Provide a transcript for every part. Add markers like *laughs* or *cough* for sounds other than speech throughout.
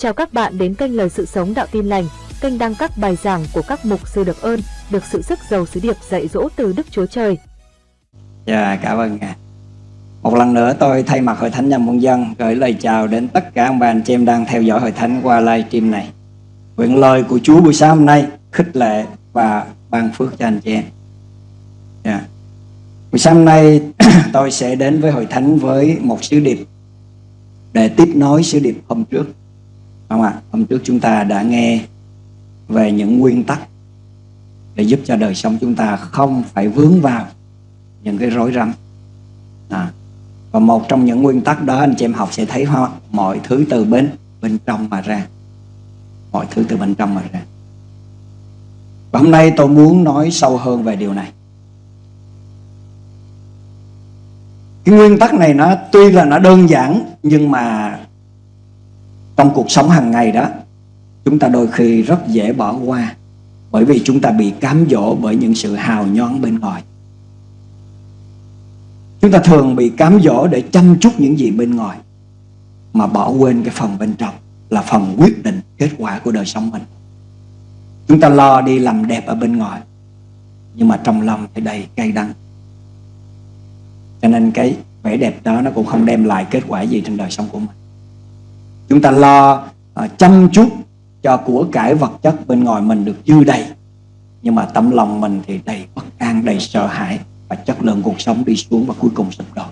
Chào các bạn đến kênh Lời Sự Sống Đạo Tin Lành, kênh đăng các bài giảng của các mục sư được ơn, được sự sức giàu sứ điệp dạy dỗ từ Đức Chúa Trời. Dạ, cảm ơn ngài. Một lần nữa tôi thay mặt Hội Thánh Nhân Quân Dân gửi lời chào đến tất cả ông bà anh chị em đang theo dõi Hội Thánh qua livestream này. Nguyện lời của Chúa buổi sáng hôm nay khích lệ và ban phước cho anh chị em. Yeah. Buổi sáng hôm nay *clears throat* tôi sẽ đến với Hội Thánh với một sứ điệp để tiếp nối sứ điệp hôm trước. Không ạ? À? Hôm trước chúng ta đã nghe về những nguyên tắc để giúp cho đời sống chúng ta không phải vướng vào những cái rối rắm. À. Và một trong những nguyên tắc đó, anh chị em học sẽ thấy hoa mọi thứ từ bên bên trong mà ra. Mọi thứ từ bên trong mà ra. Và hôm nay tôi muốn nói sâu hơn về điều này. Cái nguyên tắc này nó tuy là nó đơn giản, nhưng mà trong cuộc sống hàng ngày đó, chúng ta đôi khi rất dễ bỏ qua bởi vì chúng ta bị cám dỗ bởi những sự hào nhoáng bên ngoài. Chúng ta thường bị cám dỗ để chăm chút những gì bên ngoài, mà bỏ quên cái phần bên trong, là phần quyết định kết quả của đời sống mình. Chúng ta lo đi làm đẹp ở bên ngoài, nhưng mà trong lòng thì đầy cay đắng. Cho nên cái vẻ đẹp đó nó cũng không đem lại kết quả gì trên đời sống của mình. Chúng ta lo uh, chăm chút cho của cải vật chất bên ngoài mình được dư đầy. Nhưng mà tâm lòng mình thì đầy bất an đầy sợ hãi và chất lượng cuộc sống đi xuống và cuối cùng sụp đổ.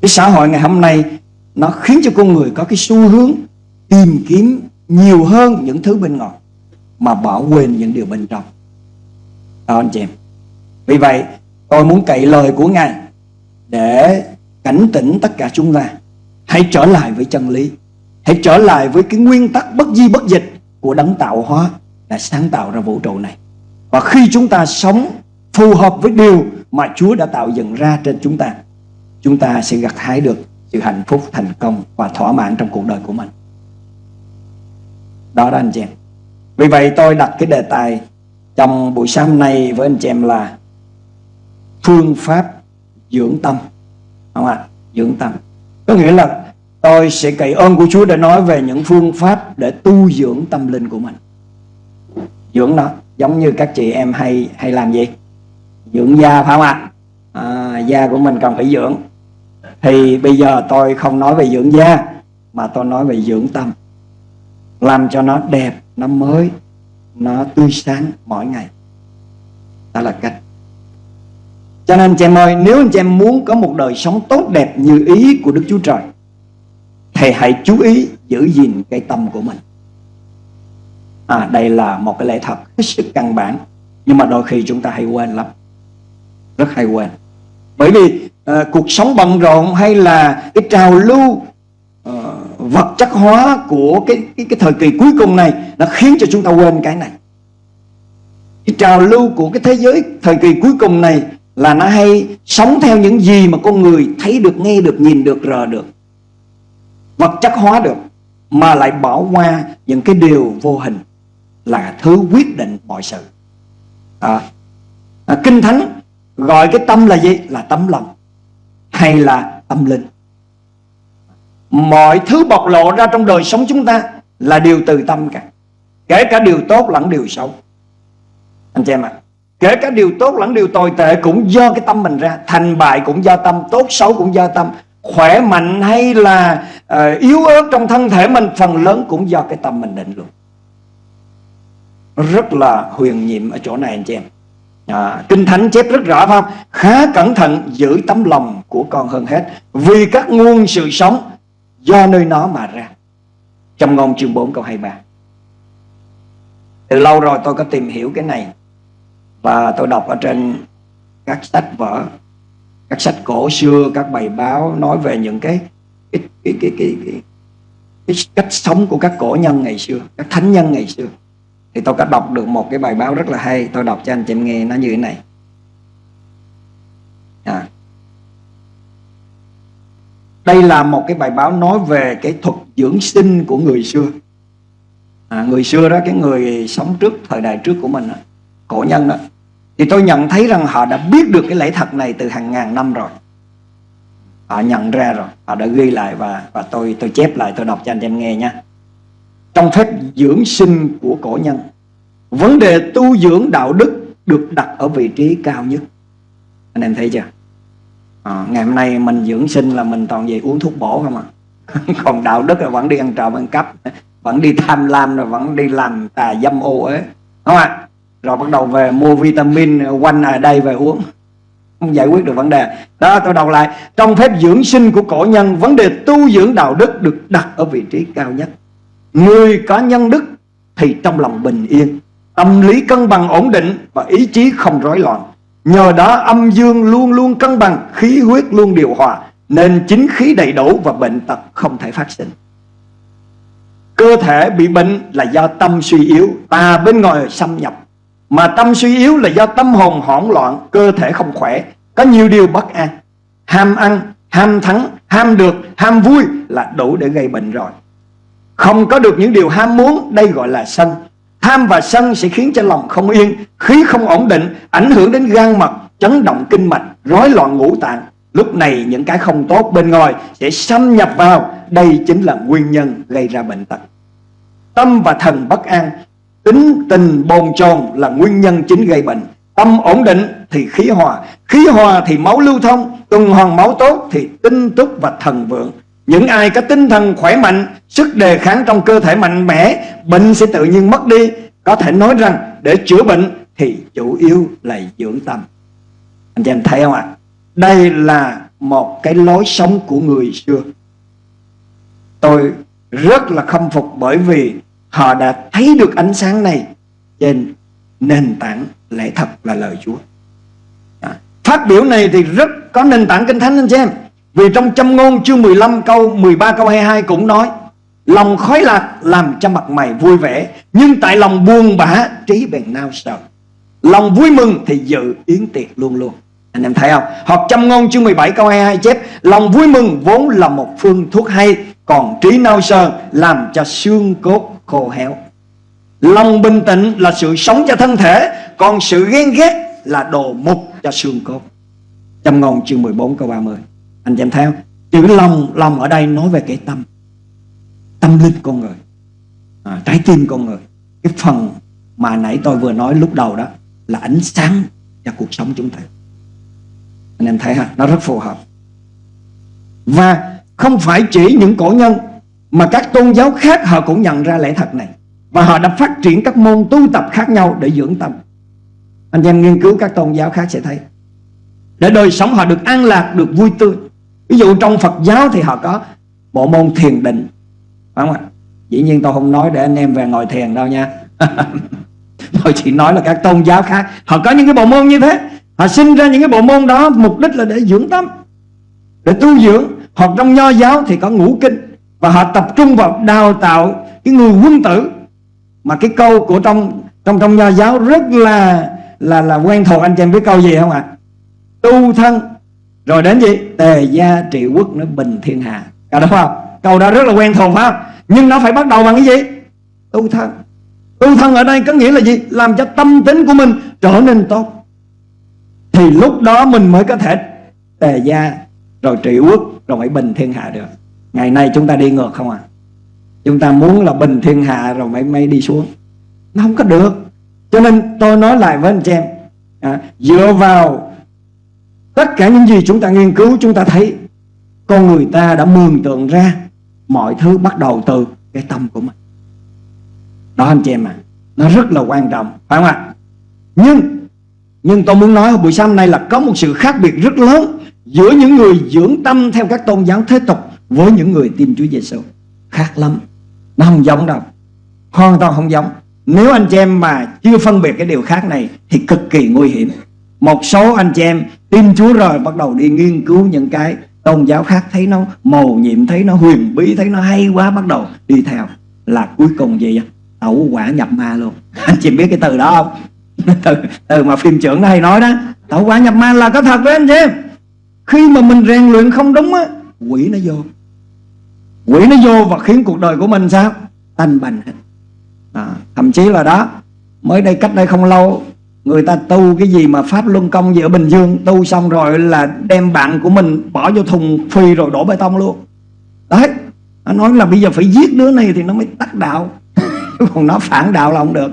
Cái xã hội ngày hôm nay nó khiến cho con người có cái xu hướng tìm kiếm nhiều hơn những thứ bên ngoài mà bỏ quên những điều bên trong. Đó anh chị em. Vì vậy tôi muốn cậy lời của ngài để cảnh tỉnh tất cả chúng ta. Hãy trở lại với chân lý hãy trở lại với cái nguyên tắc bất di bất dịch của đấng tạo hóa đã sáng tạo ra vũ trụ này. Và khi chúng ta sống phù hợp với điều mà Chúa đã tạo dựng ra trên chúng ta chúng ta sẽ gặt hái được sự hạnh phúc thành công và thỏa mãn trong cuộc đời của mình. Đó đó anh chị em. Vì vậy tôi đặt cái đề tài trong buổi sáng nay với anh chị em là phương pháp dưỡng tâm. Không ạ? À? dưỡng tâm. Có nghĩa là tôi sẽ cậy ơn của Chúa để nói về những phương pháp để tu dưỡng tâm linh của mình. Dưỡng nó giống như các chị em hay hay làm gì dưỡng da phải không ạ? À, da của mình cần phải dưỡng. Thì bây giờ tôi không nói về dưỡng da mà tôi nói về dưỡng tâm. Làm cho nó đẹp nó mới nó tươi sáng mỗi ngày. Đó là cách. Cho nên chị em ơi nếu anh chị em muốn có một đời sống tốt đẹp như ý của Đức Chúa Trời thì hãy chú ý giữ gìn cái tâm của mình. À đây là một cái lẽ thật hết sức căn bản nhưng mà đôi khi chúng ta hay quên lắm. Rất hay quên. Bởi vì à, cuộc sống bận rộn hay là cái trào lưu à, vật chất hóa của cái, cái cái thời kỳ cuối cùng này nó khiến cho chúng ta quên cái này. Cái trào lưu của cái thế giới thời kỳ cuối cùng này là nó hay sống theo những gì mà con người thấy được nghe được nhìn được rờ được vật chất hóa được mà lại bỏ qua những cái điều vô hình là thứ quyết định mọi sự. À, à, kinh thánh gọi cái tâm là gì? Là tấm lòng hay là tâm linh? Mọi thứ bộc lộ ra trong đời sống chúng ta là điều từ tâm cả. Kể cả điều tốt lẫn điều xấu. Anh chị em ạ à, kể cả điều tốt lẫn điều tồi tệ cũng do cái tâm mình ra. Thành bại cũng do tâm tốt xấu cũng do tâm khỏe mạnh hay là uh, yếu ớt trong thân thể mình phần lớn cũng do cái tâm mình định luôn rất là huyền nhiệm ở chỗ này anh chị em. À, kinh thánh chép rất rõ phải không? Khá cẩn thận giữ tấm lòng của con hơn hết. Vì các nguồn sự sống do nơi nó mà ra. Trong ngôn chương 4 câu 23 từ lâu rồi tôi có tìm hiểu cái này. Và tôi đọc ở trên các sách vở các sách cổ xưa các bài báo nói về những cái cái cái cái cái, cái, cái cách sống của các cổ nhân ngày xưa các thánh nhân ngày xưa. Thì tôi có đọc được một cái bài báo rất là hay tôi đọc cho anh chị em nghe nó như thế này. À. đây là một cái bài báo nói về cái thuật dưỡng sinh của người xưa. À, người xưa đó cái người sống trước thời đại trước của mình đó, cổ nhân đó thì tôi nhận thấy rằng họ đã biết được cái lẽ thật này từ hàng ngàn năm rồi. Họ nhận ra rồi. Họ đã ghi lại và và tôi tôi chép lại tôi đọc cho anh em nghe nha. Trong phép dưỡng sinh của cổ nhân vấn đề tu dưỡng đạo đức được đặt ở vị trí cao nhất. Anh em thấy chưa? À, ngày hôm nay mình dưỡng sinh là mình toàn về uống thuốc bổ không à? *laughs* Còn đạo đức là vẫn đi ăn trộm ăn cắp vẫn đi tham lam rồi vẫn đi làm tà dâm ô ấy đúng không ạ à? Rồi bắt đầu về mua vitamin, quanh ở đây về uống. Không giải quyết được vấn đề. Đó, tôi đọc lại. Trong phép dưỡng sinh của cổ nhân, vấn đề tu dưỡng đạo đức được đặt ở vị trí cao nhất. Người có nhân đức thì trong lòng bình yên, tâm lý cân bằng ổn định và ý chí không rối loạn. Nhờ đó, âm dương luôn luôn cân bằng, khí huyết luôn điều hòa, nên chính khí đầy đủ và bệnh tật không thể phát sinh. Cơ thể bị bệnh là do tâm suy yếu tà bên ngoài xâm nhập mà tâm suy yếu là do tâm hồn hỗn loạn Cơ thể không khỏe. Có nhiều điều bất an. Ham ăn, ham thắng, ham được, ham vui Là đủ để gây bệnh rồi. Không có được những điều ham muốn Đây gọi là sân. Tham và sân sẽ khiến cho lòng không yên Khí không ổn định Ảnh hưởng đến gan mật Chấn động kinh mạch Rối loạn ngũ tạng. Lúc này những cái không tốt bên ngoài Sẽ xâm nhập vào. Đây chính là nguyên nhân gây ra bệnh tật. Tâm và thần bất an. Tính tình bồn chồn là nguyên nhân chính gây bệnh. Tâm ổn định thì khí hòa. Khí hòa thì máu lưu thông, Tuần hoàn máu tốt thì tinh túc và thần vượng. Những ai có tinh thần khỏe mạnh, Sức đề kháng trong cơ thể mạnh mẽ, Bệnh sẽ tự nhiên mất đi. Có thể nói rằng để chữa bệnh Thì chủ yếu là dưỡng tâm. Anh chị em thấy không ạ? Đây là một cái lối sống của người xưa. Tôi rất là khâm phục bởi vì Họ đã thấy được ánh sáng này trên nền tảng lẽ thật là lời Chúa. Phát biểu này thì rất có nền tảng kinh thánh anh chị em. Vì trong châm ngôn chương 15 câu 13 câu 22 cũng nói, Lòng khói lạc làm cho mặt mày vui vẻ, Nhưng tại lòng buồn bã trí bèn nao sợ Lòng vui mừng thì dự yến tiệc luôn luôn Anh em thấy không? Hoặc châm ngôn chương 17 câu 22 chép, Lòng vui mừng vốn là một phương thuốc hay, Còn trí nao sờ làm cho xương cốt khô héo. Lòng bình tĩnh là sự sống cho thân thể Còn sự ghen ghét là đồ mục cho xương cốt. Châm ngôn chương 14 câu 30 Anh chị em theo. Chữ lòng, lòng ở đây nói về cái tâm. Tâm linh con người. À, Trái tim con người. Cái phần mà nãy tôi vừa nói lúc đầu đó Là ánh sáng cho cuộc sống chúng ta. Anh em thấy ha? Nó rất phù hợp. Và không phải chỉ những cổ nhân mà các tôn giáo khác họ cũng nhận ra lẽ thật này. Và họ đã phát triển các môn tu tập khác nhau để dưỡng tâm. Anh em nghiên cứu các tôn giáo khác sẽ thấy. Để đời sống họ được an lạc, được vui tươi. Ví dụ trong Phật giáo thì họ có bộ môn thiền định. Phải không ạ? Dĩ nhiên tôi không nói để anh em về ngồi thiền đâu nha. *laughs* Tôi chỉ nói là các tôn giáo khác Họ có những cái bộ môn như thế. Họ sinh ra những cái bộ môn đó Mục đích là để dưỡng tâm Để tu dưỡng. Hoặc trong nho giáo thì có ngũ kinh và họ tập trung vào đào tạo cái người quân tử. Mà cái câu của trong trong trong nho giáo rất là là là quen thuộc. Anh chị em biết câu gì không ạ? Tu thân. Rồi đến gì? Tề gia trị quốc nó bình thiên hạ cả đúng không? Câu đó rất là quen thuộc phải không? Nhưng nó phải bắt đầu bằng cái gì? Tu thân. Tu thân ở đây có nghĩa là gì? Làm cho tâm tính của mình trở nên tốt. Thì lúc đó mình mới có thể tề gia, rồi trị quốc, rồi mới bình thiên hạ được. Ngày nay chúng ta đi ngược không à? Chúng ta muốn là bình thiên hạ rồi mới mới đi xuống. Nó không có được. Cho nên tôi nói lại với anh chị em à, Dựa vào Tất cả những gì chúng ta nghiên cứu Chúng ta thấy Con người ta đã mường tượng ra Mọi thứ bắt đầu từ cái tâm của mình. Đó anh chị em à Nó rất là quan trọng Phải không ạ? Nhưng Nhưng tôi muốn nói buổi sáng nay là có một sự khác biệt rất lớn Giữa những người dưỡng tâm theo các tôn giáo thế tục với những người tin Chúa Giêsu khác lắm. Nó không giống đâu. Hoàn toàn không giống. Nếu anh chị em mà chưa phân biệt cái điều khác này thì cực kỳ nguy hiểm. Một số anh chị em tin Chúa rồi bắt đầu đi nghiên cứu những cái tôn giáo khác thấy nó màu nhiệm thấy nó huyền bí thấy nó hay quá bắt đầu đi theo. Là cuối cùng gì vậy tẩu quả nhập ma luôn. *laughs* Anh chị biết cái từ đó không? *laughs* Từ, từ mà phim trưởng nó hay nói đó. Tẩu quả nhập ma là có thật đấy anh chị em. Khi mà mình rèn luyện không đúng á quỷ nó vô quỷ nó vô và khiến cuộc đời của mình sao? Tanh bành hết. À, thậm chí là đó mới đây cách đây không lâu người ta tu cái gì mà pháp luân công gì ở bình dương tu xong rồi là đem bạn của mình bỏ vô thùng phi rồi đổ bê tông luôn. Đấy nó nói là bây giờ phải giết đứa này thì nó mới tắt đạo. *laughs* Còn nó phản đạo là không được.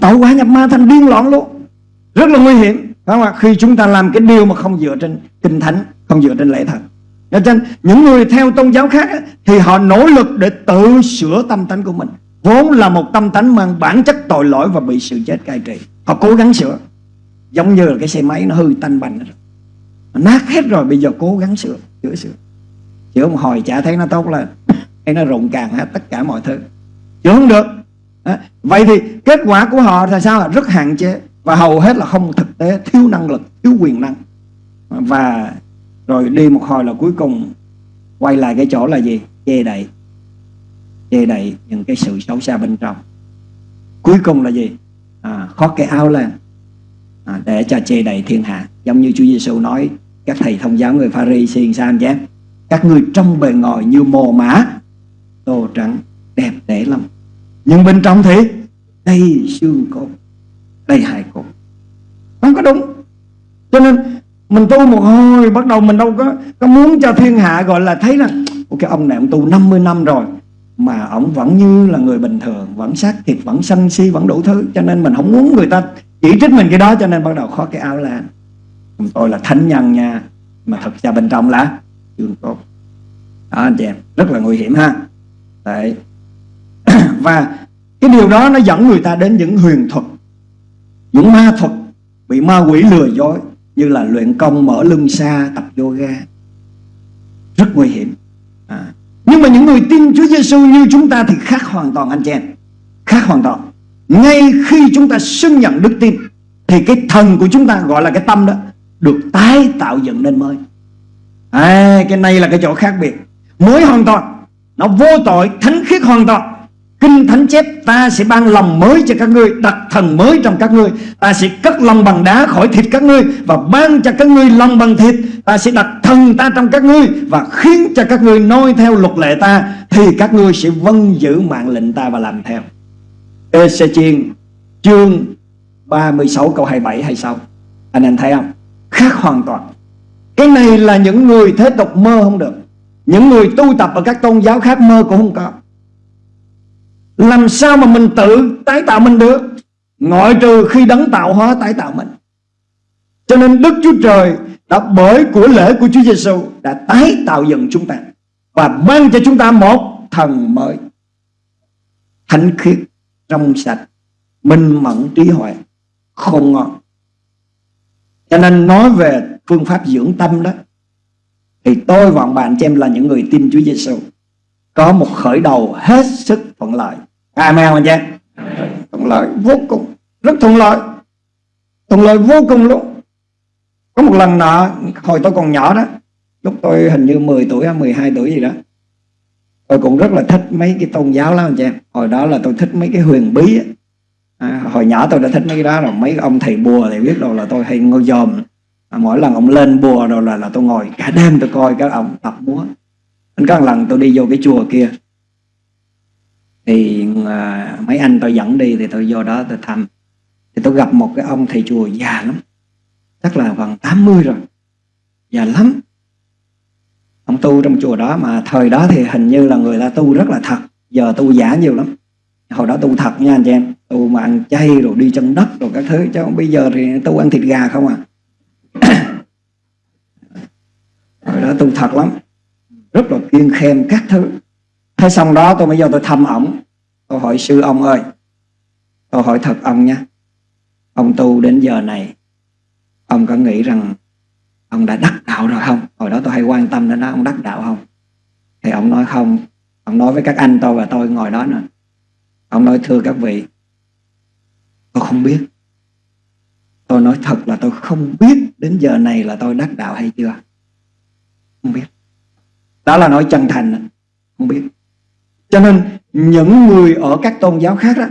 Tội quá nhập ma thành điên loạn luôn. Rất là nguy hiểm. Phải không ạ? Khi chúng ta làm cái điều mà không dựa trên kinh thánh không dựa trên lễ thật cho nên những người theo tôn giáo khác thì họ nỗ lực để tự sửa tâm tánh của mình. Vốn là một tâm tánh mang bản chất tội lỗi và bị sự chết cai trị. Họ cố gắng sửa. Giống như là cái xe máy nó hư tanh bành rồi nát hết rồi bây giờ cố gắng sửa sửa sửa. Chữa một hồi chả thấy nó tốt lên. *laughs* Hay nó rụng càng hết tất cả mọi thứ. Chữa không được. À, vậy thì kết quả của họ là sao? Rất hạn chế. Và hầu hết là không thực tế thiếu năng lực thiếu quyền năng. Và rồi đi một hồi là cuối cùng quay lại cái chỗ là gì? Che đậy. Che đậy những cái sự xấu xa bên trong. Cuối cùng là gì? À, khoác cái áo lên. À, để cho che đậy thiên hạ. Giống như Chúa Giêsu nói các thầy thông giáo người Pha-ri xiên sao chứ các người trong bề ngoài như mồ mã tô trắng đẹp đẽ lắm. Nhưng bên trong thì đầy xương cốt đầy hài cốt. Không có đúng. Cho nên mình tu một hồi, bắt đầu mình đâu có có muốn cho thiên hạ gọi là thấy là cái ông này ông tu 50 năm rồi, mà ông vẫn như là người bình thường, vẫn xác thịt, vẫn sân si, vẫn đủ thứ, cho nên mình không muốn người ta chỉ trích mình cái đó, cho nên bắt đầu khó cái áo là tôi là thánh nhân nha, mà thật ra bên trong là chưa tốt đó, anh chị em, rất là nguy hiểm ha. Đấy. *clears throat* và cái điều đó nó dẫn người ta đến những huyền thuật, những ma thuật bị ma quỷ lừa dối như là luyện công mở lưng xa tập yoga. Rất nguy hiểm. À. nhưng mà những người tin Chúa Giêsu như chúng ta thì khác hoàn toàn anh chị em. Khác hoàn toàn. Ngay khi chúng ta xưng nhận đức tin thì cái thần của chúng ta gọi là cái tâm đó được tái tạo dựng nên mới. À, cái này là cái chỗ khác biệt. Mới hoàn toàn nó vô tội thánh khiết hoàn toàn. Kinh Thánh chép, ta sẽ ban lòng mới cho các ngươi, Đặt thần mới trong các ngươi. Ta sẽ cất lòng bằng đá khỏi thịt các ngươi Và ban cho các ngươi lòng bằng thịt. Ta sẽ đặt thần ta trong các ngươi Và khiến cho các ngươi noi theo luật lệ ta, Thì các ngươi sẽ vâng giữ mạng lệnh ta và làm theo. Ê Sê chiên chương 36 câu 27 hay sao? Anh em thấy không? Khác hoàn toàn. Cái này là những người thế tục mơ không được. Những người tu tập ở các tôn giáo khác mơ cũng không có làm sao mà mình tự tái tạo mình được? Ngoại trừ khi đấng tạo hóa tái tạo mình. Cho nên Đức Chúa Trời đã bởi của lễ của Chúa Giêsu đã tái tạo dựng chúng ta và ban cho chúng ta một thần mới. Thánh khiết, trong sạch, minh mẫn, trí huệ, không ngon. cho nên nói về phương pháp dưỡng tâm đó, thì tôi và bạn cho em là những người tin Chúa Giêsu có một khởi đầu hết sức thuận lợi. Amen anh chị thuận lợi vô cùng. Rất thuận lợi. Thuận lợi vô cùng luôn. Có một lần nọ hồi tôi còn nhỏ đó lúc tôi hình như 10 tuổi hay 12 tuổi gì đó tôi cũng rất là thích mấy cái tôn giáo lắm anh chị em hồi đó là tôi thích mấy cái huyền bí á. À, hồi nhỏ tôi đã thích mấy cái đó rồi. Mấy ông thầy bùa thì biết đâu là tôi hay ngồi dòm. À, mỗi lần ông lên bùa rồi là là tôi ngồi cả đêm tôi coi các ông tập múa. Anh có một lần tôi đi vô cái chùa kia thì à, mấy anh tôi dẫn đi thì tôi vô đó tôi thăm. Thì tôi gặp một cái ông thầy chùa già lắm chắc là gần 80 rồi già lắm. Ông tu trong chùa đó mà thời đó thì hình như là người ta tu rất là thật giờ tu giả nhiều lắm. Hồi đó tu thật nha anh chị em tu mà ăn chay rồi đi chân đất rồi các thứ chứ bây giờ thì tu ăn thịt gà không à. *coughs* Hồi đó tu thật lắm rất là kiên khem các thứ thế xong đó tôi mới vô tôi thăm ổng. Tôi hỏi, sư ông ơi, tôi hỏi thật ông nhé. Ông tu đến giờ này, ông có nghĩ rằng ông đã đắc đạo rồi không? Hồi đó tôi hay quan tâm đến đó ông đắc đạo không? Thì ông nói, không. Ông nói với các anh tôi và tôi ngồi đó nè ông nói, thưa các vị, tôi không biết. Tôi nói thật là tôi không biết đến giờ này là tôi đắc đạo hay chưa. Không biết. Đó là nói chân thành. Không biết cho nên, những người ở các tôn giáo khác đó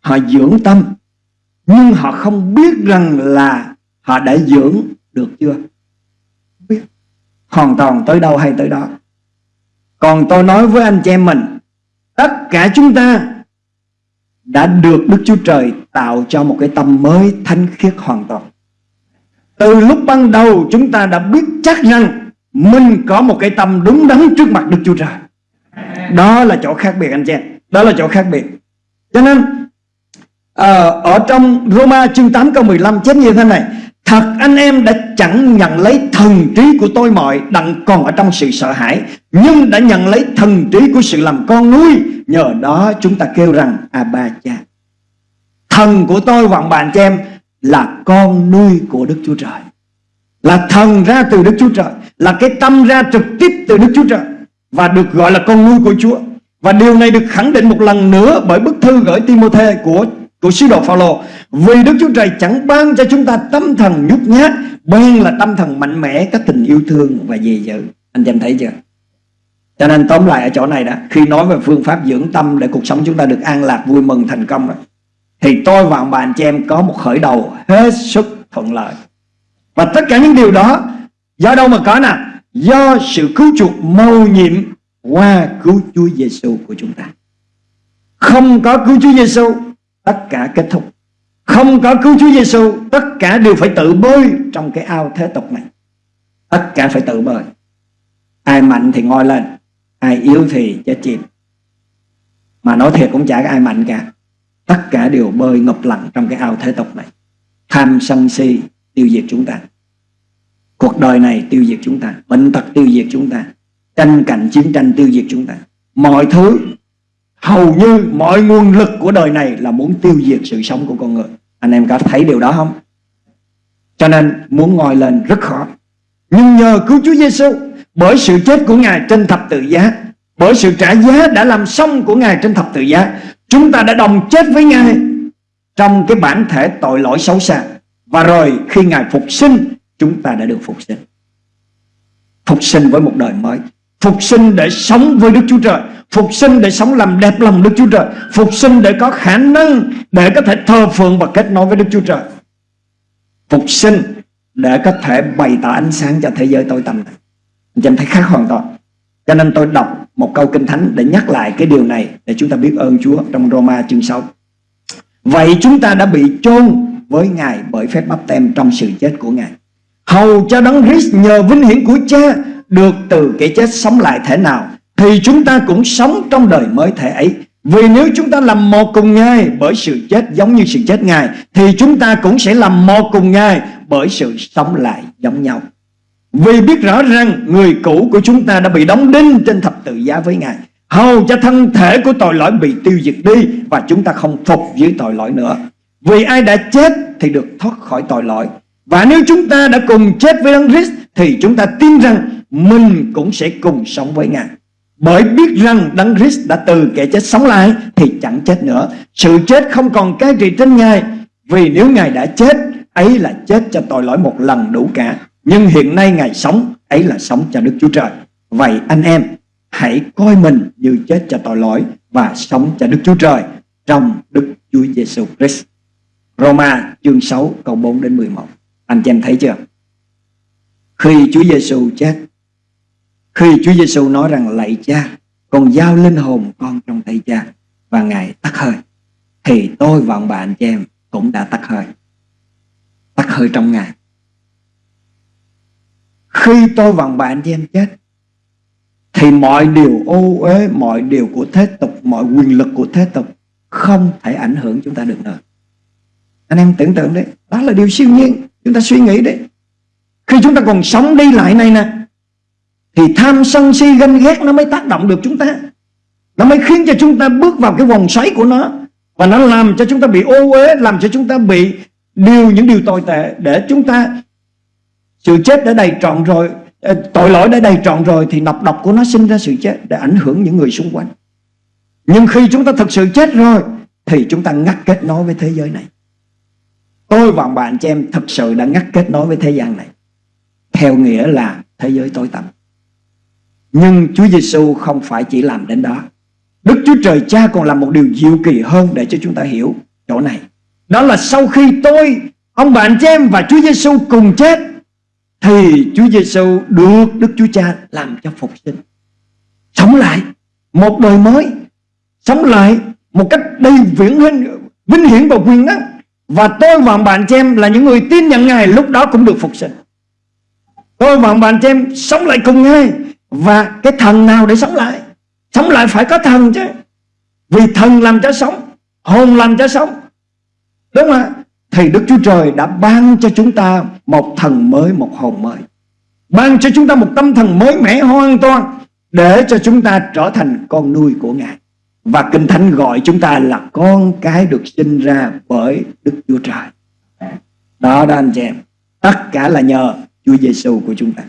họ dưỡng tâm, nhưng họ không biết rằng là họ đã dưỡng được chưa? Không biết. Hoàn toàn tới đâu hay tới đó. Còn tôi nói với anh chị em mình, tất cả chúng ta đã được Đức Chúa Trời tạo cho một cái tâm mới thanh khiết hoàn toàn. Từ lúc ban đầu chúng ta đã biết chắc rằng mình có một cái tâm đúng đắn trước mặt Đức Chúa Trời đó là chỗ khác biệt, anh chị em. Đó là chỗ khác biệt. Cho nên ờ, ở trong Roma chương 8 câu 15 chép như thế này, Thật anh em đã chẳng nhận lấy thần trí của tôi mọi Đặng còn ở trong sự sợ hãi, Nhưng đã nhận lấy thần trí của sự làm con nuôi. Nhờ đó chúng ta kêu rằng À ba cha Thần của tôi vọng bạn cho em, Là con nuôi của Đức Chúa Trời. Là thần ra từ Đức Chúa Trời, Là cái tâm ra trực tiếp từ Đức Chúa Trời. Và được gọi là con nuôi của Chúa. Và điều này được khẳng định một lần nữa Bởi bức thư gửi Timôthê của của sứ đồ Phaolô vì Đức Chúa Trời chẳng ban cho chúng ta tâm thần nhút nhát bên là tâm thần mạnh mẽ, các tình yêu thương và dè dữ. Anh em thấy chưa? Cho nên tóm lại ở chỗ này đó, khi nói về phương pháp dưỡng tâm để cuộc sống chúng ta được an lạc, vui mừng, thành công đó, thì tôi và ông bà, anh chị em có một khởi đầu hết sức thuận lợi. Và tất cả những điều đó, do đâu mà có nè? Do sự cứu chuộc mầu nhiệm qua cứu Chúa Giêsu của chúng ta. Không có cứu Chúa Giêsu tất cả kết thúc. Không có cứu Chúa Giêsu tất cả đều phải tự bơi trong cái ao thế tục này. Tất cả phải tự bơi. Ai mạnh thì ngồi lên, ai yếu thì chết chìm. Mà nói thiệt cũng chả có ai mạnh cả. Tất cả đều bơi ngập lặng trong cái ao thế tục này. Tham sân si tiêu diệt chúng ta cuộc đời này tiêu diệt chúng ta, bệnh tật tiêu diệt chúng ta, tranh cạnh chiến tranh tiêu diệt chúng ta. Mọi thứ, hầu như mọi nguồn lực của đời này là muốn tiêu diệt sự sống của con người. Anh em có thấy điều đó không? Cho nên muốn ngồi lên rất khó. Nhưng nhờ cứu Chúa Giêsu bởi sự chết của Ngài trên thập tự giá, bởi sự trả giá đã làm xong của Ngài trên thập tự giá, chúng ta đã đồng chết với Ngài trong cái bản thể tội lỗi xấu xa. Và rồi khi Ngài phục sinh chúng ta đã được phục sinh. Phục sinh với một đời mới. Phục sinh để sống với Đức Chúa Trời. Phục sinh để sống làm đẹp lòng Đức Chúa Trời. Phục sinh để có khả năng Để có thể thờ phượng và kết nối với Đức Chúa Trời. Phục sinh Để có thể bày tỏ ánh sáng cho thế giới tối tăm này. Anh em thấy khác hoàn toàn. Cho nên tôi đọc một câu kinh thánh Để nhắc lại cái điều này Để chúng ta biết ơn Chúa Trong Roma chương 6 Vậy chúng ta đã bị chôn với Ngài Bởi phép bắp tem trong sự chết của Ngài. Hầu cho đấng Christ nhờ vinh hiển của cha Được từ cái chết sống lại thế nào, thì chúng ta cũng sống trong đời mới thể ấy. Vì nếu chúng ta làm một cùng Ngài bởi sự chết giống như sự chết Ngài, thì chúng ta cũng sẽ làm một cùng Ngài bởi sự sống lại giống nhau. Vì biết rõ rằng người cũ của chúng ta đã bị đóng đinh trên thập tự giá với Ngài. Hầu cho thân thể của tội lỗi bị tiêu diệt đi và chúng ta không phục dưới tội lỗi nữa. Vì ai đã chết thì được thoát khỏi tội lỗi. Và nếu chúng ta đã cùng chết với Đấng Christ, thì chúng ta tin rằng mình cũng sẽ cùng sống với Ngài. Bởi biết rằng Đấng Christ đã từ kẻ chết sống lại, Thì chẳng chết nữa. Sự chết không còn cái trị trên Ngài, Vì nếu Ngài đã chết, Ấy là chết cho tội lỗi một lần đủ cả. Nhưng hiện nay Ngài sống, Ấy là sống cho Đức Chúa Trời. Vậy anh em, Hãy coi mình như chết cho tội lỗi Và sống cho Đức Chúa Trời Trong Đức Chúa Giêsu Christ. Roma chương 6 câu 4 đến 11 anh chị em thấy chưa? Khi Chúa Giêsu chết, khi Chúa Giêsu nói rằng lạy cha, Con giao linh hồn con trong tay cha Và Ngài tắt hơi, Thì tôi và ông bà anh chị em Cũng đã tắt hơi. Tắt hơi trong Ngài. Khi tôi và ông bà anh chị em chết, Thì mọi điều ô uế, Mọi điều của thế tục, Mọi quyền lực của thế tục Không thể ảnh hưởng chúng ta được nữa. Anh em tưởng tượng đấy, Đó là điều siêu nhiên. Chúng ta suy nghĩ đấy. Khi chúng ta còn sống đi lại này nè, thì tham sân si ganh ghét nó mới tác động được chúng ta. Nó mới khiến cho chúng ta bước vào cái vòng xoáy của nó. Và nó làm cho chúng ta bị ô uế, Làm cho chúng ta bị điều, những điều tồi tệ Để chúng ta, Sự chết đã đầy trọn rồi ờ, Tội lỗi đã đầy trọn rồi Thì nọc độc của nó sinh ra sự chết Để ảnh hưởng những người xung quanh. Nhưng khi chúng ta thực sự chết rồi Thì chúng ta ngắt kết nối với thế giới này. Tôi và bạn chị em thực sự đã ngắt kết nối với thế gian này Theo nghĩa là thế giới tối tăm nhưng Chúa Giêsu không phải chỉ làm đến đó. Đức Chúa Trời Cha còn làm một điều diệu kỳ hơn để cho chúng ta hiểu chỗ này. Đó là sau khi tôi, ông bạn chị em và Chúa Giêsu cùng chết thì Chúa Giêsu được Đức Chúa Cha làm cho phục sinh. Sống lại một đời mới, sống lại một cách đầy viễn hình, vinh hiển và quyền năng. Và tôi và bạn chị em là những người tin nhận Ngài, lúc đó cũng được phục sinh. Tôi và bạn chị em sống lại cùng Ngài, và cái thần nào để sống lại? Sống lại phải có thần chứ. Vì thần làm cho sống, hồn làm cho sống. Đúng không ạ? Thì Đức Chúa Trời đã ban cho chúng ta một thần mới, một hồn mới. Ban cho chúng ta một tâm thần mới mẻ hoàn toàn để cho chúng ta trở thành con nuôi của Ngài và Kinh Thánh gọi chúng ta là con cái được sinh ra bởi Đức Chúa Trời. Đó đó anh chị em. Tất cả là nhờ Chúa Giêsu của chúng ta.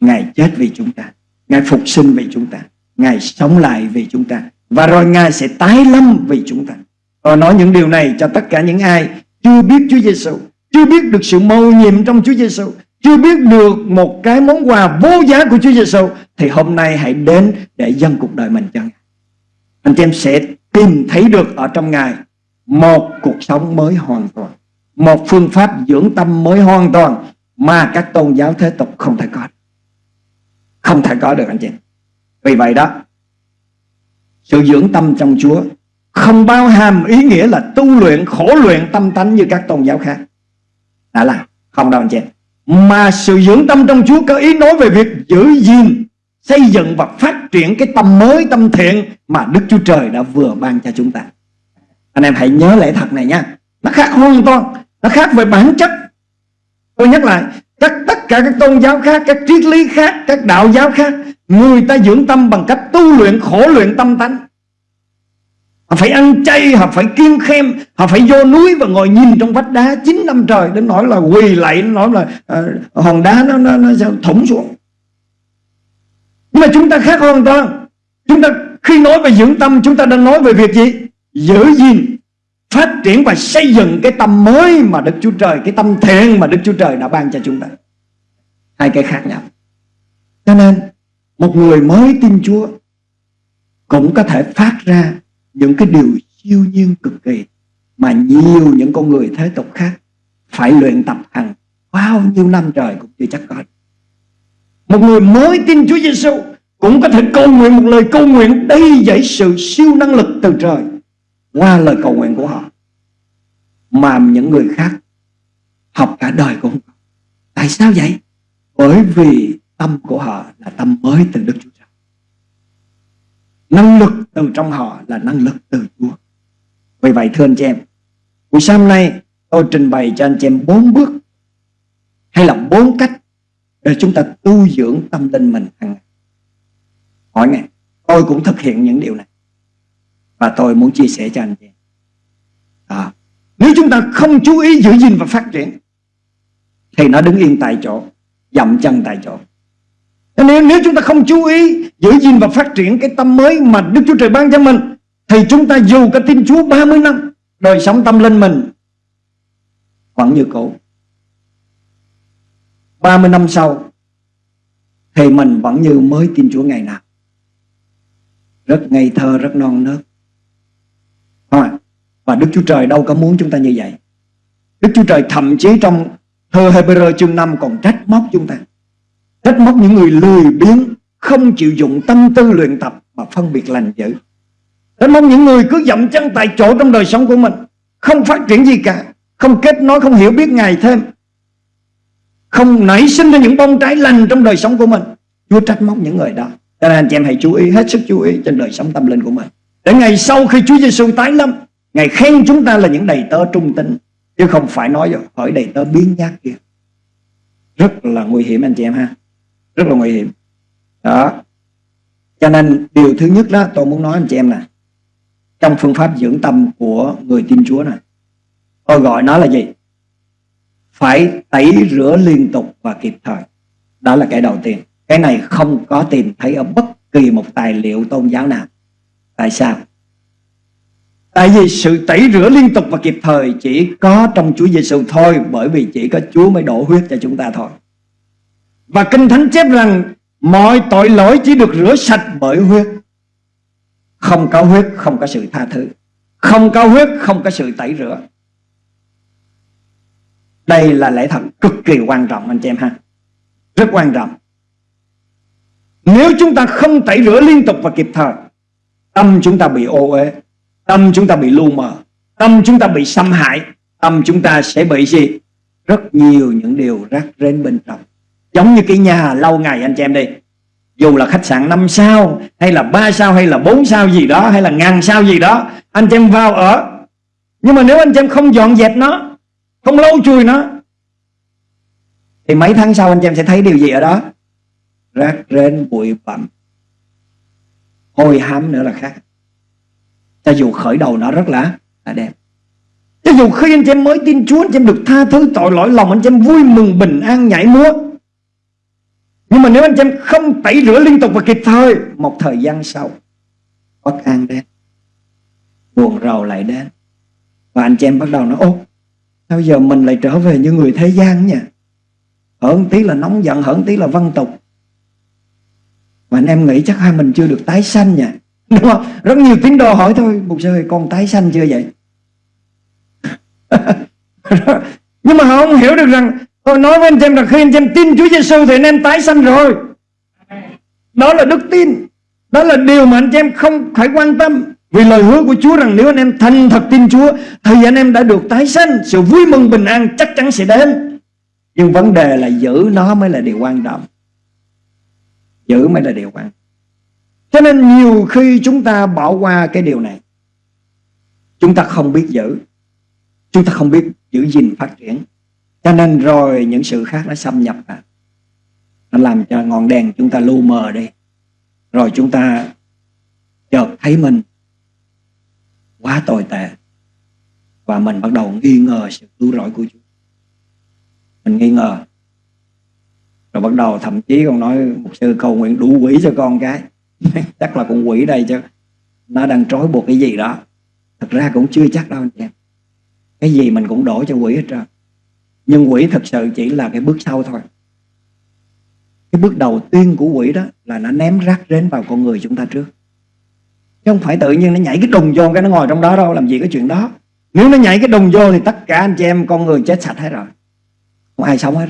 Ngài chết vì chúng ta. Ngài phục sinh vì chúng ta. Ngài sống lại vì chúng ta. Và rồi Ngài sẽ tái lâm vì chúng ta. Tôi nói những điều này cho tất cả những ai Chưa biết Chúa Giêsu Chưa biết được sự mâu nhiệm trong Chúa Giêsu Chưa biết được một cái món quà vô giá của Chúa Giêsu Thì hôm nay hãy đến để dâng cuộc đời mình cho Ngài. Anh chị em sẽ tìm thấy được ở trong Ngài Một cuộc sống mới hoàn toàn, Một phương pháp dưỡng tâm mới hoàn toàn Mà các tôn giáo thế tục không thể có. Không thể có được, anh chị Vì vậy đó, Sự dưỡng tâm trong Chúa Không bao hàm ý nghĩa là tu luyện, khổ luyện tâm tánh như các tôn giáo khác. Đã là, không đâu, anh chị Mà sự dưỡng tâm trong Chúa có ý nói về việc giữ gìn Xây dựng và phát triển cái tâm mới tâm thiện Mà Đức Chúa Trời đã vừa ban cho chúng ta. Anh em hãy nhớ lẽ thật này nha. Nó khác hoàn toàn Nó khác về bản chất. Tôi nhắc lại các tất cả các tôn giáo khác các triết lý khác các đạo giáo khác người ta dưỡng tâm bằng cách tu luyện khổ luyện tâm tánh. Họ phải ăn chay họ phải kiêng khem họ phải vô núi và ngồi nhìn trong vách đá 9 năm trời đến nói là quỳ lạy nói là uh, hòn đá nó, nó, nó, nó thủng xuống nhưng mà chúng ta khác hoàn toàn chúng ta khi nói về dưỡng tâm, chúng ta đang nói về việc gì? Giữ gìn, phát triển và xây dựng cái tâm mới mà Đức Chúa Trời, cái tâm thiện mà Đức Chúa Trời đã ban cho chúng ta. Hai cái khác nhau. Cho nên, một người mới tin Chúa cũng có thể phát ra những cái điều siêu nhiên cực kỳ mà nhiều những con người thế tục khác phải luyện tập hàng bao nhiêu năm trời cũng chưa chắc có một người mới tin Chúa Giêsu cũng có thể cầu nguyện một lời cầu nguyện đầy dẫy sự siêu năng lực từ trời qua lời cầu nguyện của họ. Mà những người khác học cả đời cũng không tại sao vậy? Bởi vì tâm của họ là tâm mới từ Đức Chúa Trời. Năng lực từ trong họ là năng lực từ Chúa. Vì vậy, thưa anh chị em, buổi sáng nay tôi trình bày cho anh chị em bốn bước hay là bốn cách để chúng ta tu dưỡng tâm linh mình hàng ngày. Hỏi ngày tôi cũng thực hiện những điều này. Và tôi muốn chia sẻ cho anh chị. À, Nếu chúng ta không chú ý giữ gìn và phát triển Thì nó đứng yên tại chỗ Dậm chân tại chỗ. Nếu, nếu chúng ta không chú ý giữ gìn và phát triển cái tâm mới mà Đức Chúa Trời ban cho mình Thì chúng ta dù có tin Chúa 30 năm Đời sống tâm linh mình Vẫn như cũ. 30 năm sau Thì mình vẫn như mới tin Chúa ngày nào Rất ngây thơ, rất non nớt không? Và Đức Chúa Trời đâu có muốn chúng ta như vậy. Đức Chúa Trời thậm chí trong thơ Hebrew chương 5 còn trách móc chúng ta. Trách móc những người lười biếng, không chịu dụng tâm tư luyện tập mà phân biệt lành dữ. Trách móc những người cứ dậm chân tại chỗ trong đời sống của mình, không phát triển gì cả, không kết nối, không hiểu biết ngày thêm. Không nảy sinh ra những bông trái lành trong đời sống của mình. Chúa trách móc những người đó. Cho nên anh chị em hãy chú ý, hết sức chú ý trên đời sống tâm linh của mình. Để ngày sau khi Chúa Giêsu tái lâm Ngài khen chúng ta là những đầy tớ trung tín Chứ không phải nói hỏi đầy tớ biến nhát kia. Rất là nguy hiểm anh chị em ha. Rất là nguy hiểm. Đó. Cho nên điều thứ nhất đó tôi muốn nói anh chị em nè. Trong phương pháp dưỡng tâm của người tin Chúa này, Tôi gọi nó là gì? Phải tẩy rửa liên tục và kịp thời Đó là cái đầu tiên Cái này không có tìm thấy ở bất kỳ một tài liệu tôn giáo nào Tại sao? Tại vì sự tẩy rửa liên tục và kịp thời chỉ có trong Chúa Giêsu thôi, bởi vì chỉ có Chúa mới đổ huyết cho chúng ta thôi. Và Kinh Thánh chép rằng, mọi tội lỗi chỉ được rửa sạch bởi huyết. Không có huyết, không có sự tha thứ. Không có huyết, không có sự tẩy rửa. Đây là lẽ thật cực kỳ quan trọng anh chị em ha. Rất quan trọng. Nếu chúng ta không tẩy rửa liên tục và kịp thời Tâm chúng ta bị ô uế Tâm chúng ta bị lu mờ Tâm chúng ta bị xâm hại Tâm chúng ta sẽ bị gì Rất nhiều những điều rác rến bên trong Giống như cái nhà lâu ngày anh chị em đi Dù là khách sạn 5 sao Hay là 3 sao hay là 4 sao gì đó Hay là ngàn sao gì đó anh chị em vào ở. Nhưng mà nếu anh chị em không dọn dẹp nó, không lâu nó, chùi nó, thì mấy tháng sau anh chị em sẽ thấy điều gì ở đó? Rác rến bụi bặm, hôi hám nữa là khác. Cho dù khởi đầu nó rất là, là đẹp. Cho dù khi anh chị em mới tin Chúa Anh chị em được tha thứ tội lỗi lòng Anh chị em vui mừng bình an nhảy múa Nhưng mà nếu anh chị em không tẩy rửa liên tục và kịp thời Một thời gian sau Bất an đến Buồn rầu lại đến Và anh chị em bắt đầu nói Ô bây giờ mình lại trở về như người thế gian nha Hỡn tí là nóng giận, Hỡn tí là văn tục. Mà anh em nghĩ chắc hai mình chưa được tái sanh nha *laughs* Đúng không? Rất nhiều tín đồ hỏi thôi, Mục sư ơi, con tái sanh chưa vậy? *laughs* Nhưng mà họ không hiểu được rằng tôi nói với anh em là khi anh em tin Chúa Giêsu thì anh em tái sanh rồi. Đó là đức tin. Đó là điều mà anh em không phải quan tâm vì lời hứa của Chúa rằng nếu anh em thành thật tin Chúa, thì anh em đã được tái sanh. Sự vui mừng bình an chắc chắn sẽ đến. Nhưng vấn đề là giữ nó mới là điều quan trọng. Giữ mới là điều quan trọng. Cho nên nhiều khi chúng ta bỏ qua cái điều này, chúng ta không biết giữ. Chúng ta không biết giữ gìn phát triển. Cho nên rồi những sự khác nó xâm nhập vào. Nó làm cho ngọn đèn chúng ta lu mờ đi. Rồi chúng ta chợt thấy mình quá tồi tệ. Và mình bắt đầu nghi ngờ sự cứu rỗi của Chúa. Mình nghi ngờ. Rồi bắt đầu thậm chí còn nói Một sư cầu nguyện đủ quỷ cho con cái. *laughs* Chắc là con quỷ đây chứ. Nó đang trói buộc cái gì đó. Thật ra cũng chưa chắc đâu anh em. Cái gì mình cũng đổ cho quỷ hết trơn. Nhưng quỷ thật sự chỉ là cái bước sau thôi. Cái bước đầu tiên của quỷ đó là nó ném rác rến vào con người chúng ta trước chứ không phải tự nhiên nó nhảy cái đùng vô cái nó ngồi trong đó đâu, làm gì cái chuyện đó. Nếu nó nhảy cái đùng vô thì tất cả anh chị em con người chết sạch hết rồi. Không ai sống hết.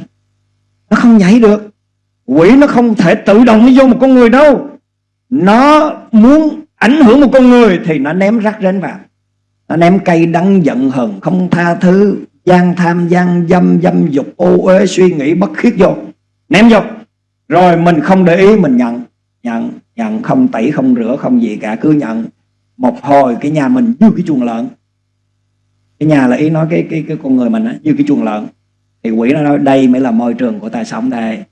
Nó không nhảy được. Quỷ nó không thể tự động nó vô một con người đâu. Nó muốn ảnh hưởng một con người thì nó ném rác rến vào. Nó ném cây đắng giận hờn, không tha thứ, gian tham, gian dâm dâm dục, ô uế, suy nghĩ, bất khiết vô. Ném vô. Rồi mình không để ý, mình nhận. Nhận nhận không tẩy không rửa không gì cả, cứ nhận một hồi cái nhà mình như cái chuồng lợn. Cái nhà là ý nói cái cái cái con người mình á, như cái chuồng lợn. Thì quỷ nó nói, đây mới là môi trường của ta sống đây.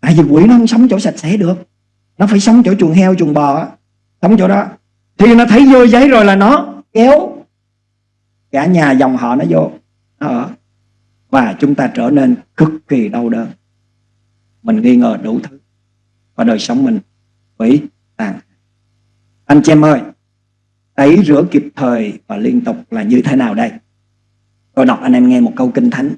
Tại vì quỷ nó không sống chỗ sạch sẽ được. Nó phải sống chỗ chuồng heo, chuồng bò á. Sống chỗ đó. Thì nó thấy vô giấy rồi là nó kéo cả nhà dòng họ nó vô. Nó ở và chúng ta trở nên cực kỳ đau đớn. Mình nghi ngờ đủ thứ. Và đời sống mình với tàn anh chị em ơi, tẩy rửa kịp thời và liên tục là như thế nào đây? Tôi đọc anh em nghe một câu kinh thánh.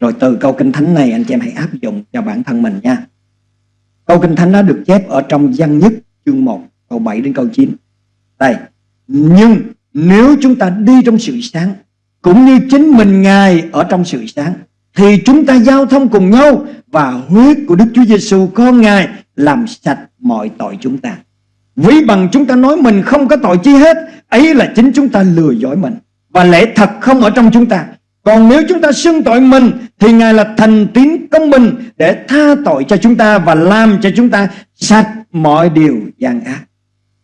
Rồi từ câu kinh thánh này anh chị em hãy áp dụng cho bản thân mình nha. Câu kinh thánh đó được chép ở trong văn nhất chương 1 câu 7 đến câu 9 đây, nhưng nếu chúng ta đi trong sự sáng, Cũng như chính mình Ngài ở trong sự sáng, Thì chúng ta giao thông cùng nhau Và huyết của Đức Chúa Giêsu con Ngài làm sạch mọi tội chúng ta. Ví bằng chúng ta nói mình không có tội chi hết, Ấy là chính chúng ta lừa dối mình. Và lẽ thật không ở trong chúng ta. Còn nếu chúng ta xưng tội mình, Thì Ngài là thành tín công bình Để tha tội cho chúng ta Và làm cho chúng ta sạch mọi điều gian ác.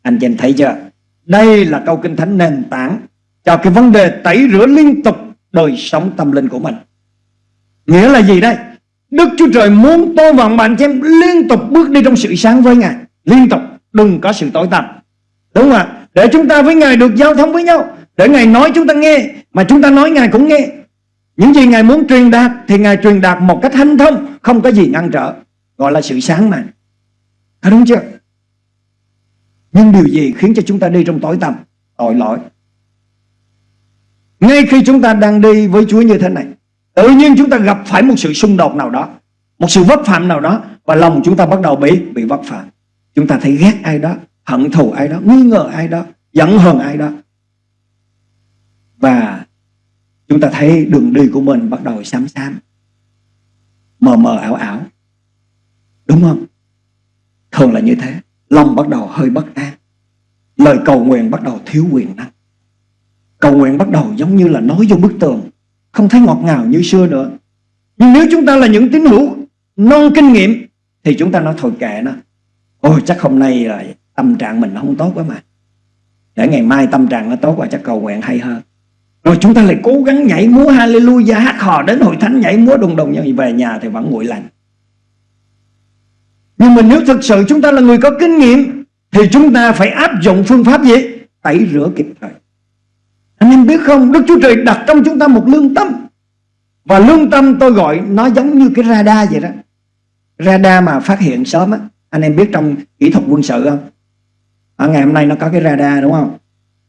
Anh chị em thấy chưa? Đây là câu kinh thánh nền tảng cho cái vấn đề tẩy rửa liên tục đời sống tâm linh của mình. Nghĩa là gì đây? Đức Chúa Trời muốn tôi và bạn chị em liên tục bước đi trong sự sáng với Ngài. Liên tục, đừng có sự tối tăm. Đúng không ạ? Để chúng ta với Ngài được giao thông với nhau. Để Ngài nói chúng ta nghe, mà chúng ta nói Ngài cũng nghe. Những gì Ngài muốn truyền đạt thì Ngài truyền đạt một cách hanh thông, không có gì ngăn trở. Gọi là sự sáng mà. Thấy đúng chưa? Nhưng điều gì khiến cho chúng ta đi trong tối tăm Tội lỗi Ngay khi chúng ta đang đi với Chúa như thế này Tự nhiên chúng ta gặp phải một sự xung đột nào đó, Một sự vấp phạm nào đó, Và lòng chúng ta bắt đầu bị bị vấp phạm. Chúng ta thấy ghét ai đó, Hận thù ai đó, Nghi ngờ ai đó, Giận hờn ai đó. Và chúng ta thấy đường đi của mình bắt đầu xám xám, Mờ mờ ảo ảo. Đúng không? Thường là như thế. Lòng bắt đầu hơi bất an. Lời cầu nguyện bắt đầu thiếu quyền năng. Cầu nguyện bắt đầu giống như là nói vô bức tường. Không thấy ngọt ngào như xưa nữa. Nhưng nếu chúng ta là những tín hữu, Non kinh nghiệm, Thì chúng ta nói thôi kệ nó. Ôi, chắc hôm nay là tâm trạng mình không tốt quá mà. Để ngày mai tâm trạng nó tốt và chắc cầu nguyện hay hơn. Rồi chúng ta lại cố gắng nhảy múa hallelujah, hát hò đến hội thánh, nhảy múa đùng đùng, nhưng về nhà thì vẫn nguội lạnh nhưng mà nếu thực sự chúng ta là người có kinh nghiệm, thì chúng ta phải áp dụng phương pháp gì? Tẩy rửa kịp thời anh em biết không Đức Chúa Trời đặt trong chúng ta một lương tâm. Và lương tâm tôi gọi nó giống như cái radar vậy đó. Radar mà phát hiện sớm á. Anh em biết trong kỹ thuật quân sự không? Ở ngày hôm nay nó có cái radar đúng không?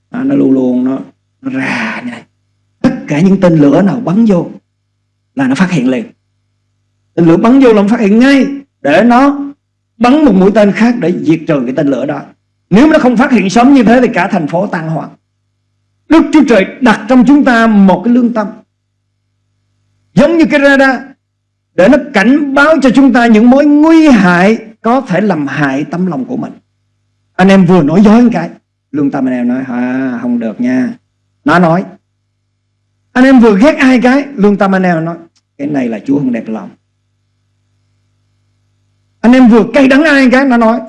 À, nó luôn luôn nó, nó ra này. Tất cả những tên lửa nào bắn vô là nó phát hiện liền. Tên lửa bắn vô là nó phát hiện ngay để nó bắn một mũi tên khác để diệt trừ cái tên lửa đó. Nếu nó không phát hiện sớm như thế thì cả thành phố tan hoang. Đức Chúa Trời đặt trong chúng ta một cái lương tâm. Giống như cái radar Để nó cảnh báo cho chúng ta những mối nguy hại Có thể làm hại tâm lòng của mình. Anh em vừa nói dối một cái Lương tâm anh em nói à, Không được nha. Nó nói Anh em vừa ghét ai cái Lương tâm anh em nói Cái này là Chúa không đẹp lòng. Anh em vừa cay đắng ai cái Nó nói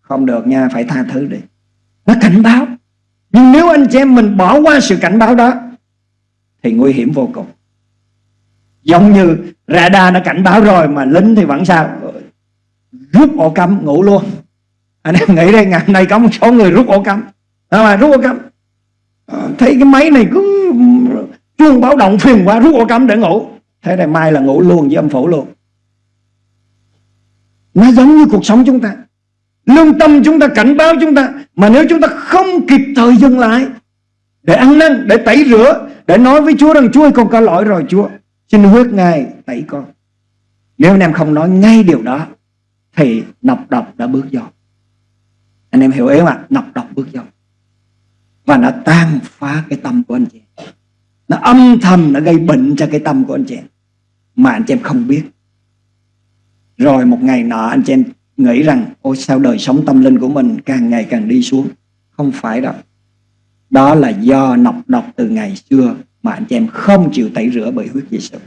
Không được nha Phải tha thứ đi. Nó cảnh báo nhưng nếu anh chị em mình bỏ qua sự cảnh báo đó Thì nguy hiểm vô cùng. Giống như radar nó cảnh báo rồi Mà lính thì vẫn sao? Rút ổ cắm ngủ luôn. Anh em nghĩ đây ngày hôm nay có một số người rút ổ cắm. À, mà Rút ổ cắm? Ờ, thấy cái máy này cứ chuông báo động phiền quá rút ổ cắm để ngủ. Thế này mai là ngủ luôn với âm phủ luôn. Nó giống như cuộc sống chúng ta. Lương tâm chúng ta cảnh báo chúng ta. Mà nếu chúng ta không kịp thời dừng lại Để ăn năn, để tẩy rửa Để nói với Chúa rằng Chúa ơi con có lỗi rồi Chúa. Xin huyết Ngài tẩy con. Nếu anh em không nói ngay điều đó Thì nọc độc đã bước vô Anh em hiểu ý mà Nọc độc bước vô Và nó tan phá cái tâm của anh chị Nó âm thầm Nó gây bệnh cho cái tâm của anh chị Mà anh chị em không biết. Rồi một ngày nọ anh chị em nghĩ rằng, ôi, sao đời sống tâm linh của mình càng ngày càng đi xuống? Không phải đâu. Đó là do nọc độc từ ngày xưa mà anh chị em không chịu tẩy rửa bởi huyết Giêsu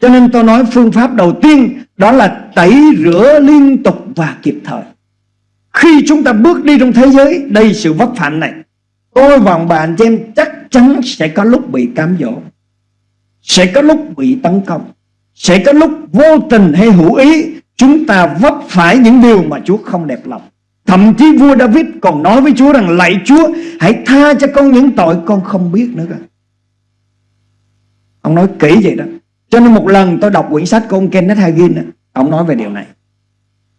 cho nên tôi nói phương pháp đầu tiên, đó là tẩy rửa liên tục và kịp thời. Khi chúng ta bước đi trong thế giới đầy sự vấp phạm này, tôi và bạn chị em chắc chắn sẽ có lúc bị cám dỗ, sẽ có lúc bị tấn công, sẽ có lúc vô tình hay hữu ý Chúng ta vấp phải những điều mà Chúa không đẹp lòng. Thậm chí vua David còn nói với Chúa rằng Lạy Chúa hãy tha cho con những tội con không biết nữa. Cơ Ông nói kỹ vậy đó. Cho nên một lần tôi đọc quyển sách của ông Kenneth Hagin đó, Ông nói về điều này.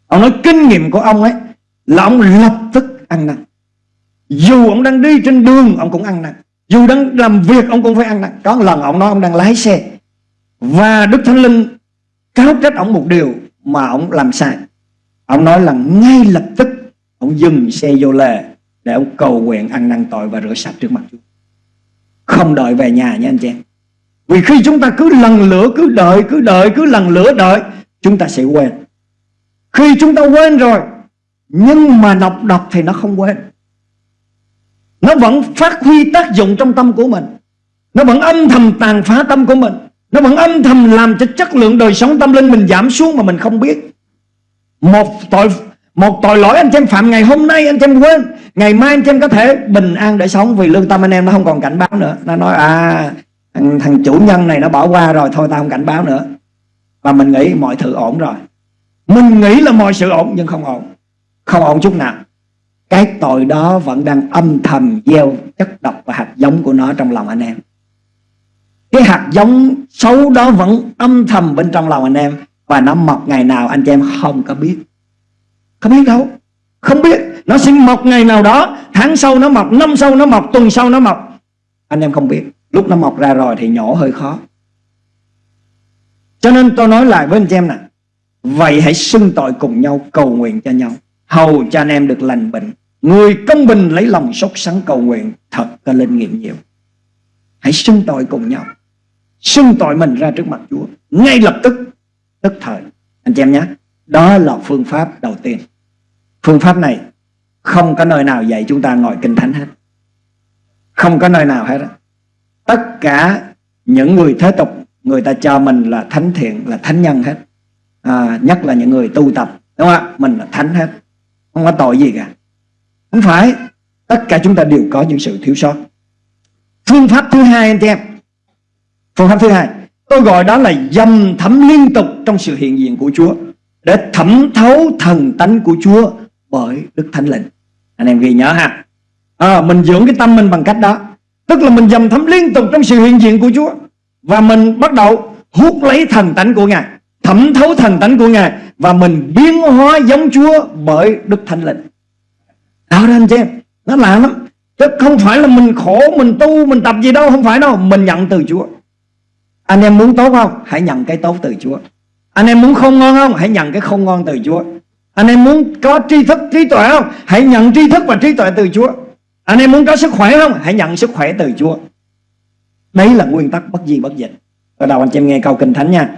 Ông nói kinh nghiệm của ông ấy Là ông lập tức ăn năn. Dù ông đang đi trên đường Ông cũng ăn năn. Dù đang làm việc ông cũng phải ăn năn. Có một lần ông nói ông đang lái xe Và Đức Thánh Linh cáo trách ông một điều mà ông làm sai. Ông nói là ngay lập tức ông dừng xe vô lề để ông cầu nguyện ăn năn tội và rửa sạch trước mặt Chúa. Không đợi về nhà nha anh chị em. Vì khi chúng ta cứ lần lửa, cứ đợi cứ đợi, cứ lần lửa đợi, chúng ta sẽ quên. Khi chúng ta quên rồi, nhưng mà đọc đọc thì nó không quên. Nó vẫn phát huy tác dụng trong tâm của mình. Nó vẫn âm thầm tàn phá tâm của mình nó vẫn âm thầm làm cho chất lượng đời sống tâm linh mình giảm xuống mà mình không biết. Một tội một tội lỗi anh em phạm ngày hôm nay anh em quên. Ngày mai anh em có thể bình an để sống Vì lương tâm anh em nó không còn cảnh báo nữa. Nó nói à thằng, thằng chủ nhân này nó bỏ qua rồi Thôi tao không cảnh báo nữa. Và mình nghĩ mọi thứ ổn rồi. Mình nghĩ là mọi sự ổn nhưng không ổn. Không ổn chút nào. Cái tội đó vẫn đang âm thầm gieo chất độc và hạt giống của nó trong lòng anh em cái hạt giống xấu đó vẫn âm thầm bên trong lòng anh em. Và nó mọc ngày nào anh chị em không có biết. Không biết đâu. Không biết. Nó sẽ mọc ngày nào đó. Tháng sau nó mọc, năm sau nó mọc, tuần sau nó mọc. Anh em không biết. Lúc nó mọc ra rồi thì nhổ hơi khó. Cho nên tôi nói lại với anh chị em nè. Vậy hãy xưng tội cùng nhau, cầu nguyện cho nhau. Hầu cho anh em được lành bệnh. Người công bình lấy lòng sốt sắng cầu nguyện, thật có linh nghiệm nhiều. Hãy xưng tội cùng nhau xưng tội mình ra trước mặt Chúa. Ngay lập tức tức thời. Anh chị em nhé đó là phương pháp đầu tiên. Phương pháp này không có nơi nào dạy chúng ta ngồi kinh thánh hết. Không có nơi nào hết tất cả những người thế tục người ta cho mình là thánh thiện là thánh nhân hết. À, nhất là những người tu tập đúng không ạ? Mình là thánh hết. Không có tội gì cả. Không phải tất cả chúng ta đều có những sự thiếu sót. Phương pháp thứ hai anh chị em phương pháp thứ hai tôi gọi đó là dầm thấm liên tục trong sự hiện diện của Chúa để thẩm thấu thần tánh của Chúa bởi Đức Thánh Linh. Anh em ghi nhớ ha. À, mình dưỡng cái tâm mình bằng cách đó tức là mình dầm thấm liên tục trong sự hiện diện của Chúa và mình bắt đầu hút lấy thần tánh của Ngài thẩm thấu thần tánh của Ngài và mình biến hóa giống Chúa bởi Đức Thánh Linh. Đó đó anh chị em nó lạ lắm. Chứ không phải là mình khổ mình tu mình tập gì đâu không phải đâu. Mình nhận từ Chúa anh em muốn tốt không? Hãy nhận cái tốt từ Chúa. Anh em muốn không ngon không? Hãy nhận cái không ngon từ Chúa. Anh em muốn có tri thức trí tuệ không? Hãy nhận tri thức và trí tuệ từ Chúa. Anh em muốn có sức khỏe không? Hãy nhận sức khỏe từ Chúa. Đấy là nguyên tắc bất di bất dịch. Ở đầu anh chị em nghe câu kinh thánh nha.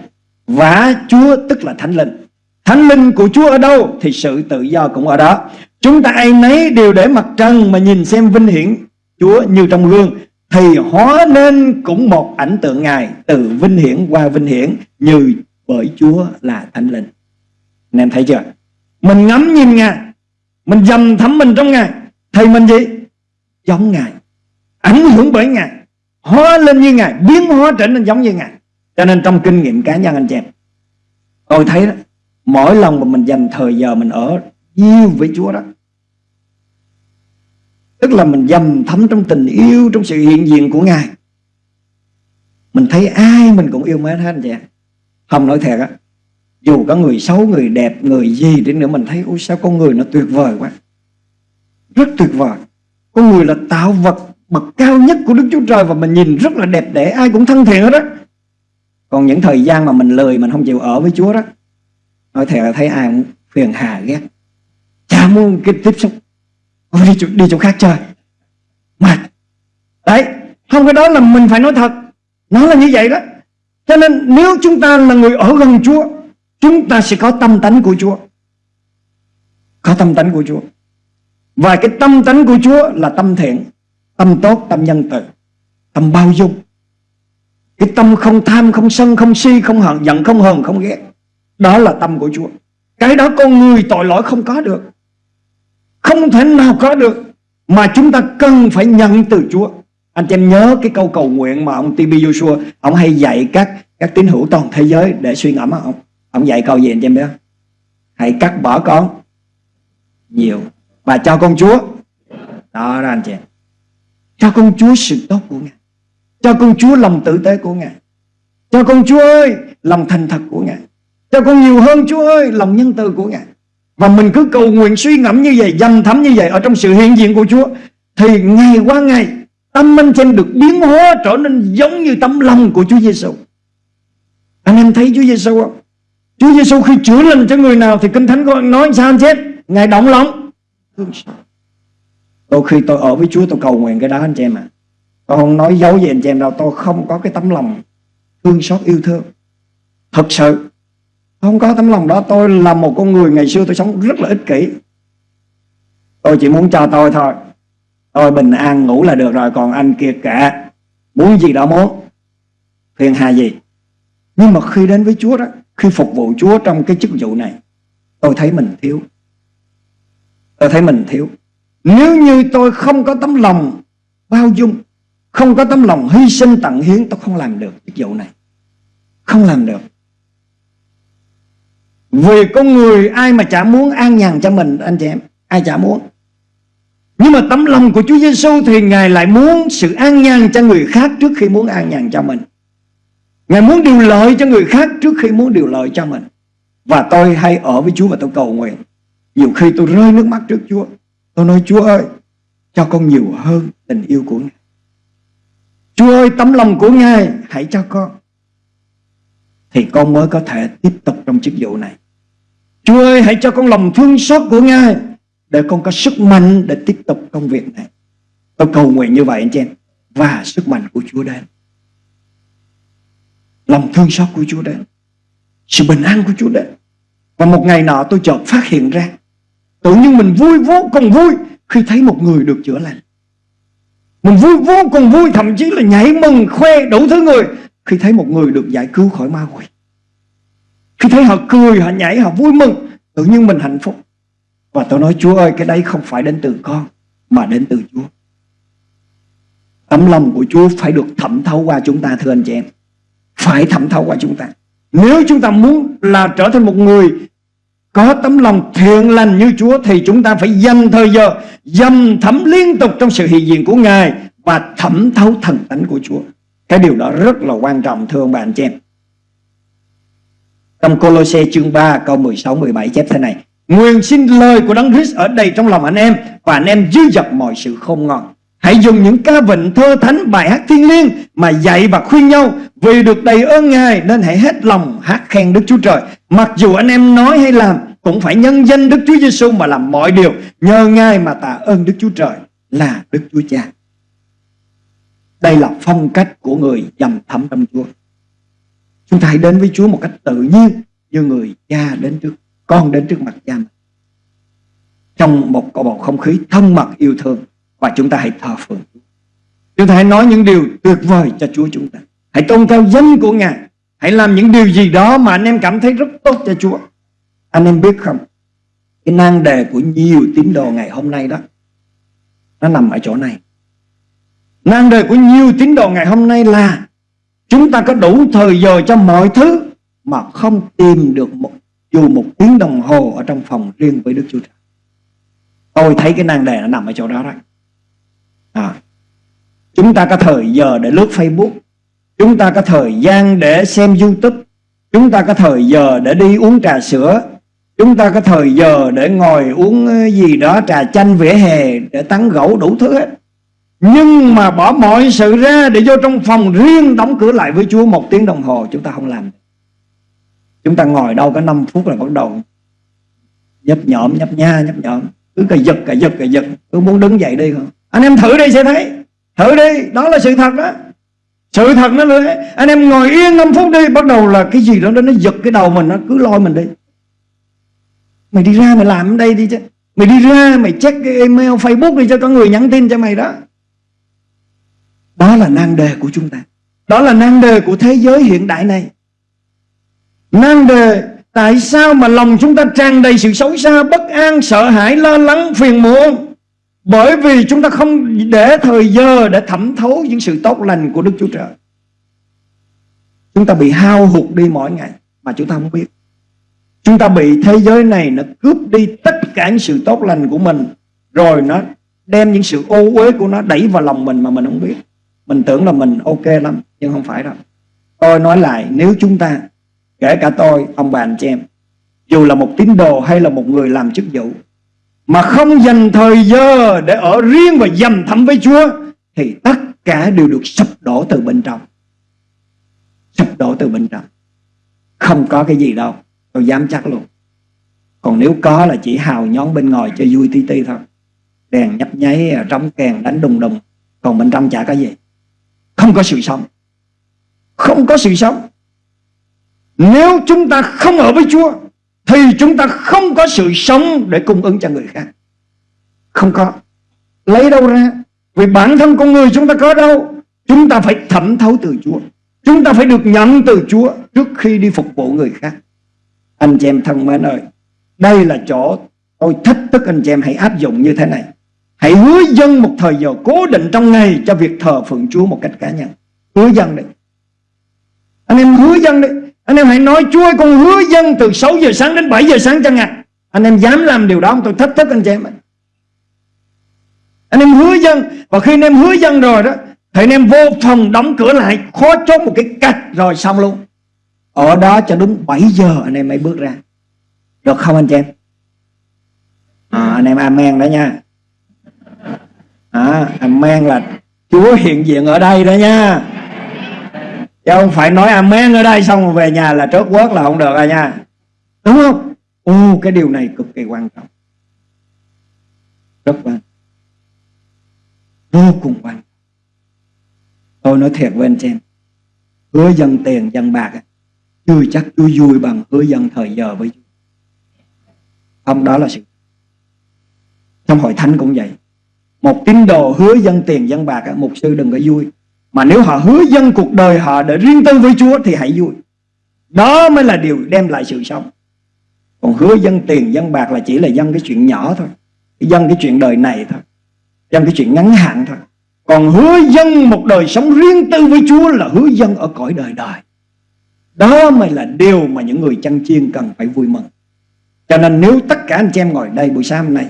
Và Chúa tức là Thánh Linh. Thánh Linh của Chúa ở đâu Thì sự tự do cũng ở đó. Chúng ta ai nấy đều để mặt trần Mà nhìn xem vinh hiển Chúa như trong gương thì hóa nên cũng một ảnh tượng Ngài Từ vinh hiển qua vinh hiển Như bởi Chúa là Thánh Linh. Anh em thấy chưa? Mình ngắm nhìn Ngài, Mình dầm thấm mình trong Ngài. Thì mình gì? Giống Ngài, Ảnh hưởng bởi Ngài, Hóa lên như Ngài, Biến hóa trở nên giống như Ngài. Cho nên trong kinh nghiệm cá nhân anh chị em, Tôi thấy đó, Mỗi lần mà mình dành thời giờ mình ở yêu với Chúa đó Tức là mình dầm thấm trong tình yêu Trong sự hiện diện của Ngài. Mình thấy ai mình cũng yêu mến hết anh chị Không nói thiệt á Dù có người xấu, người đẹp, người gì đến nữa Mình thấy ôi sao con người nó tuyệt vời quá. Rất tuyệt vời. Con người là tạo vật bậc cao nhất của Đức Chúa Trời Và mình nhìn rất là đẹp đẽ Ai cũng thân thiện hết đó Còn những thời gian mà mình lười Mình không chịu ở với Chúa đó nói thiệt là thấy ai cũng phiền hà ghét. Chả muốn cái tiếp xúc Ôi, đi, chỗ, đi chỗ khác chơi. Mà đấy không cái đó là mình phải nói thật. Nó là như vậy đó. Cho nên nếu chúng ta là người ở gần Chúa chúng ta sẽ có tâm tánh của Chúa. Có tâm tánh của Chúa. Và cái tâm tánh của Chúa là tâm thiện tâm tốt tâm nhân từ tâm bao dung. Cái tâm không tham không sân không si không hận giận không hờn không ghét. Đó là tâm của Chúa. Cái đó con người tội lỗi không có được. Không thể nào có được Mà chúng ta cần phải nhận từ Chúa. Anh chị em nhớ cái câu cầu nguyện mà ông T.B. Joshua, Ông hay dạy các các tín hữu toàn thế giới để suy ngẫm ông. Ông dạy câu gì anh chị em biết không? Hãy cắt bỏ con Nhiều Và cho con Chúa. Đó đó anh chị em. Cho con Chúa sự tốt của Ngài. Cho con Chúa lòng tử tế của Ngài. Cho con Chúa ơi, Lòng thành thật của Ngài. Cho con nhiều hơn Chúa ơi, Lòng nhân từ của Ngài. Và mình cứ cầu nguyện suy ngẫm như vậy, Dành thấm như vậy Ở trong sự hiện diện của Chúa, Thì ngày qua ngày, Tâm anh xem được biến hóa trở nên giống như tấm lòng của Chúa Giêsu. Anh em thấy Chúa Giêsu không? Chúa Giêsu khi chữa lành cho người nào Thì Kinh Thánh có nói sao anh chết Ngài động lòng Đôi khi tôi ở với Chúa, tôi cầu nguyện cái đó anh chị em ạ à. Tôi không nói dấu gì anh chị em đâu, Tôi không có cái tấm lòng thương xót, yêu thương Thật sự không có tấm lòng đó, tôi là một con người ngày xưa tôi sống rất là ích kỷ. Tôi chỉ muốn cho tôi thôi. Tôi bình an ngủ là được rồi, Còn anh kia cả Muốn gì đó muốn. Phiền hà gì. Nhưng mà khi đến với Chúa đó, Khi phục vụ Chúa trong cái chức vụ này, Tôi thấy mình thiếu. Tôi thấy mình thiếu. Nếu như tôi không có tấm lòng Bao dung, Không có tấm lòng hy sinh tận hiến, Tôi không làm được chức vụ này. Không làm được vì con người ai mà chả muốn an nhàn cho mình, anh chị em? Ai chả muốn. Nhưng mà tấm lòng của Chúa Giêsu thì Ngài lại muốn sự an nhàn cho người khác trước khi muốn an nhàn cho mình. Ngài muốn điều lợi cho người khác trước khi muốn điều lợi cho mình. Và tôi hay ở với Chúa và tôi cầu nguyện. Nhiều khi tôi rơi nước mắt trước Chúa. Tôi nói, Chúa ơi, Cho con nhiều hơn tình yêu của Ngài. Chúa ơi, tấm lòng của Ngài Hãy cho con. Thì con mới có thể tiếp tục trong chức vụ này. Chúa ơi, hãy cho con lòng thương xót của Ngài, Để con có sức mạnh để tiếp tục công việc này. Tôi cầu nguyện như vậy anh chị em, Và sức mạnh của Chúa đến. Lòng thương xót của Chúa đến. Sự bình an của Chúa đến. Và một ngày nọ tôi chợt phát hiện ra Tự nhiên mình vui vô cùng vui Khi thấy một người được chữa lành. Mình vui vô cùng vui, Thậm chí là nhảy mừng, khoe đủ thứ người Khi thấy một người được giải cứu khỏi ma quỷ khi thấy họ cười, họ nhảy, họ vui mừng Tự nhiên mình hạnh phúc Và tôi nói Chúa ơi cái đấy không phải đến từ con mà đến từ Chúa. Tấm lòng của Chúa phải được thẩm thấu qua chúng ta thưa anh chị em. Phải thẩm thấu qua chúng ta. Nếu chúng ta muốn là trở thành một người có tấm lòng thiện lành như Chúa thì chúng ta phải dành thời giờ dầm thẩm liên tục trong sự hiện diện của Ngài và thẩm thấu thần tánh của Chúa. Cái điều đó rất là quan trọng thưa ông bà anh chị em. Trong Colosse chương 3 câu 16 17 chép thế này: Nguyện xin lời của Đấng Christ ở đầy trong lòng anh em và anh em dư dật mọi sự không ngon. Hãy dùng những ca vịnh thơ thánh, bài hát thiên liêng mà dạy và khuyên nhau vì được đầy ơn Ngài nên hãy hết lòng hát khen Đức Chúa Trời. Mặc dù anh em nói hay làm, cũng phải nhân danh Đức Chúa Giêsu mà làm mọi điều nhờ Ngài mà tạ ơn Đức Chúa Trời là Đức Chúa Cha. Đây là phong cách của người dầm thấm trong Chúa. Chúng ta hãy đến với Chúa một cách tự nhiên như người cha đến trước, con đến trước mặt cha mình. Trong một bầu không khí thân mật yêu thương và chúng ta hãy thờ phượng Chúa. Chúng ta hãy nói những điều tuyệt vời cho Chúa chúng ta. Hãy tôn cao danh của Ngài. Hãy làm những điều gì đó mà anh em cảm thấy rất tốt cho Chúa. Anh em biết không? Cái nan đề của nhiều tín đồ ngày hôm nay đó nó nằm ở chỗ này. Nan đề của nhiều tín đồ ngày hôm nay là chúng ta có đủ thời giờ cho mọi thứ mà không tìm được một dù một tiếng đồng hồ ở trong phòng riêng với Đức Chúa Trời. Tôi thấy cái nan đề nó nằm ở chỗ đó đó. À, chúng ta có thời giờ để lướt Facebook, chúng ta có thời gian để xem YouTube, chúng ta có thời giờ để đi uống trà sữa, chúng ta có thời giờ để ngồi uống ờ, gì đó trà chanh vỉa hè để tán gẫu đủ thứ hết. Nhưng mà bỏ mọi sự ra để vô trong phòng riêng đóng cửa lại với Chúa một tiếng đồng hồ chúng ta không làm. Chúng ta ngồi đâu có 5 phút là bắt đầu nhấp nhõm, nhấp nha, nhấp nhõm. Cứ cà giật, cà giật, cà giật. Cứ muốn đứng dậy đi không? Anh em thử đi sẽ thấy. Thử đi, đó là sự thật đó. Sự thật nó là Anh em ngồi yên 5 phút đi Bắt đầu là cái gì đó nó giật cái đầu mình Nó cứ lôi mình đi Mày đi ra mày làm ở đây đi chứ Mày đi ra mày check cái email Facebook đi cho có người nhắn tin cho mày đó đó là nan đề của chúng ta. Đó là nan đề của thế giới hiện đại này. Nan đề Tại sao mà lòng chúng ta tràn đầy sự xấu xa Bất an, sợ hãi, lo lắng, phiền muộn? Bởi vì chúng ta không để thời giờ Để thẩm thấu những sự tốt lành của Đức Chúa Trời. Chúng ta bị hao hụt đi mỗi ngày Mà chúng ta không biết. Chúng ta bị thế giới này Nó cướp đi tất cả những sự tốt lành của mình Rồi nó đem những sự ô uế của nó Đẩy vào lòng mình mà mình không biết mình tưởng là mình ok lắm Nhưng không phải đâu. Tôi nói lại nếu chúng ta Kể cả tôi, ông bà anh chị em Dù là một tín đồ hay là một người làm chức vụ Mà không dành thời giờ Để ở riêng và dầm thấm với Chúa Thì tất cả đều được sụp đổ từ bên trong. Sụp đổ từ bên trong. Không có cái gì đâu Tôi dám chắc luôn. Còn nếu có là chỉ hào nhón bên ngoài cho vui tí tí thôi. Đèn nhấp nháy Trống kèn đánh đùng đùng. Còn bên trong chả có gì không có sự sống. Không có sự sống. Nếu chúng ta không ở với Chúa, Thì chúng ta không có sự sống Để cung ứng cho người khác. Không có. Lấy đâu ra? Vì bản thân con người chúng ta có đâu? Chúng ta phải thẩm thấu từ Chúa. Chúng ta phải được nhận từ Chúa Trước khi đi phục vụ người khác. Anh chị em thân mến ơi, Đây là chỗ tôi thách thức anh chị em hãy áp dụng như thế này. Hãy hứa dân một thời giờ cố định trong ngày cho việc thờ phượng Chúa một cách cá nhân. Hứa dân đi. Anh em hứa dân đi. Anh em hãy nói Chúa ơi con hứa dân từ 6 giờ sáng đến 7 giờ sáng chẳng hạn. Anh em dám làm điều đó không? Tôi thách thức anh chị em. Anh em hứa dân và khi anh em hứa dân rồi đó thì anh em vô phòng đóng cửa lại khó chốt một cái cách rồi xong luôn. Ở đó cho đúng 7 giờ anh em mới bước ra. Được không anh chị em? À, anh em amen đó nha à, amen là Chúa hiện diện ở đây đó nha. Chứ không phải nói amen ở đây xong rồi về nhà là trớt quớt là không được rồi nha. Đúng không? Ô cái điều này cực kỳ quan trọng. Rất quan vô cùng quan trọng. Tôi nói thiệt với anh chị em. Hứa dân tiền dân bạc chưa chắc Chúa vui bằng hứa dân thời giờ với Chúa. Không đó là sự trong hội thánh cũng vậy một tín đồ hứa dân tiền dân bạc Mục sư đừng có vui. Mà nếu họ hứa dân cuộc đời họ Để riêng tư với Chúa thì hãy vui. Đó mới là điều đem lại sự sống. Còn hứa dân tiền dân bạc Là chỉ là dân cái chuyện nhỏ thôi Dân cái chuyện đời này thôi dân cái chuyện ngắn hạn thôi. Còn hứa dân một đời sống riêng tư với Chúa là hứa dân ở cõi đời đời. Đó mới là điều mà những người chăn chiên cần phải vui mừng. Cho nên nếu tất cả anh chị em ngồi đây buổi sáng hôm nay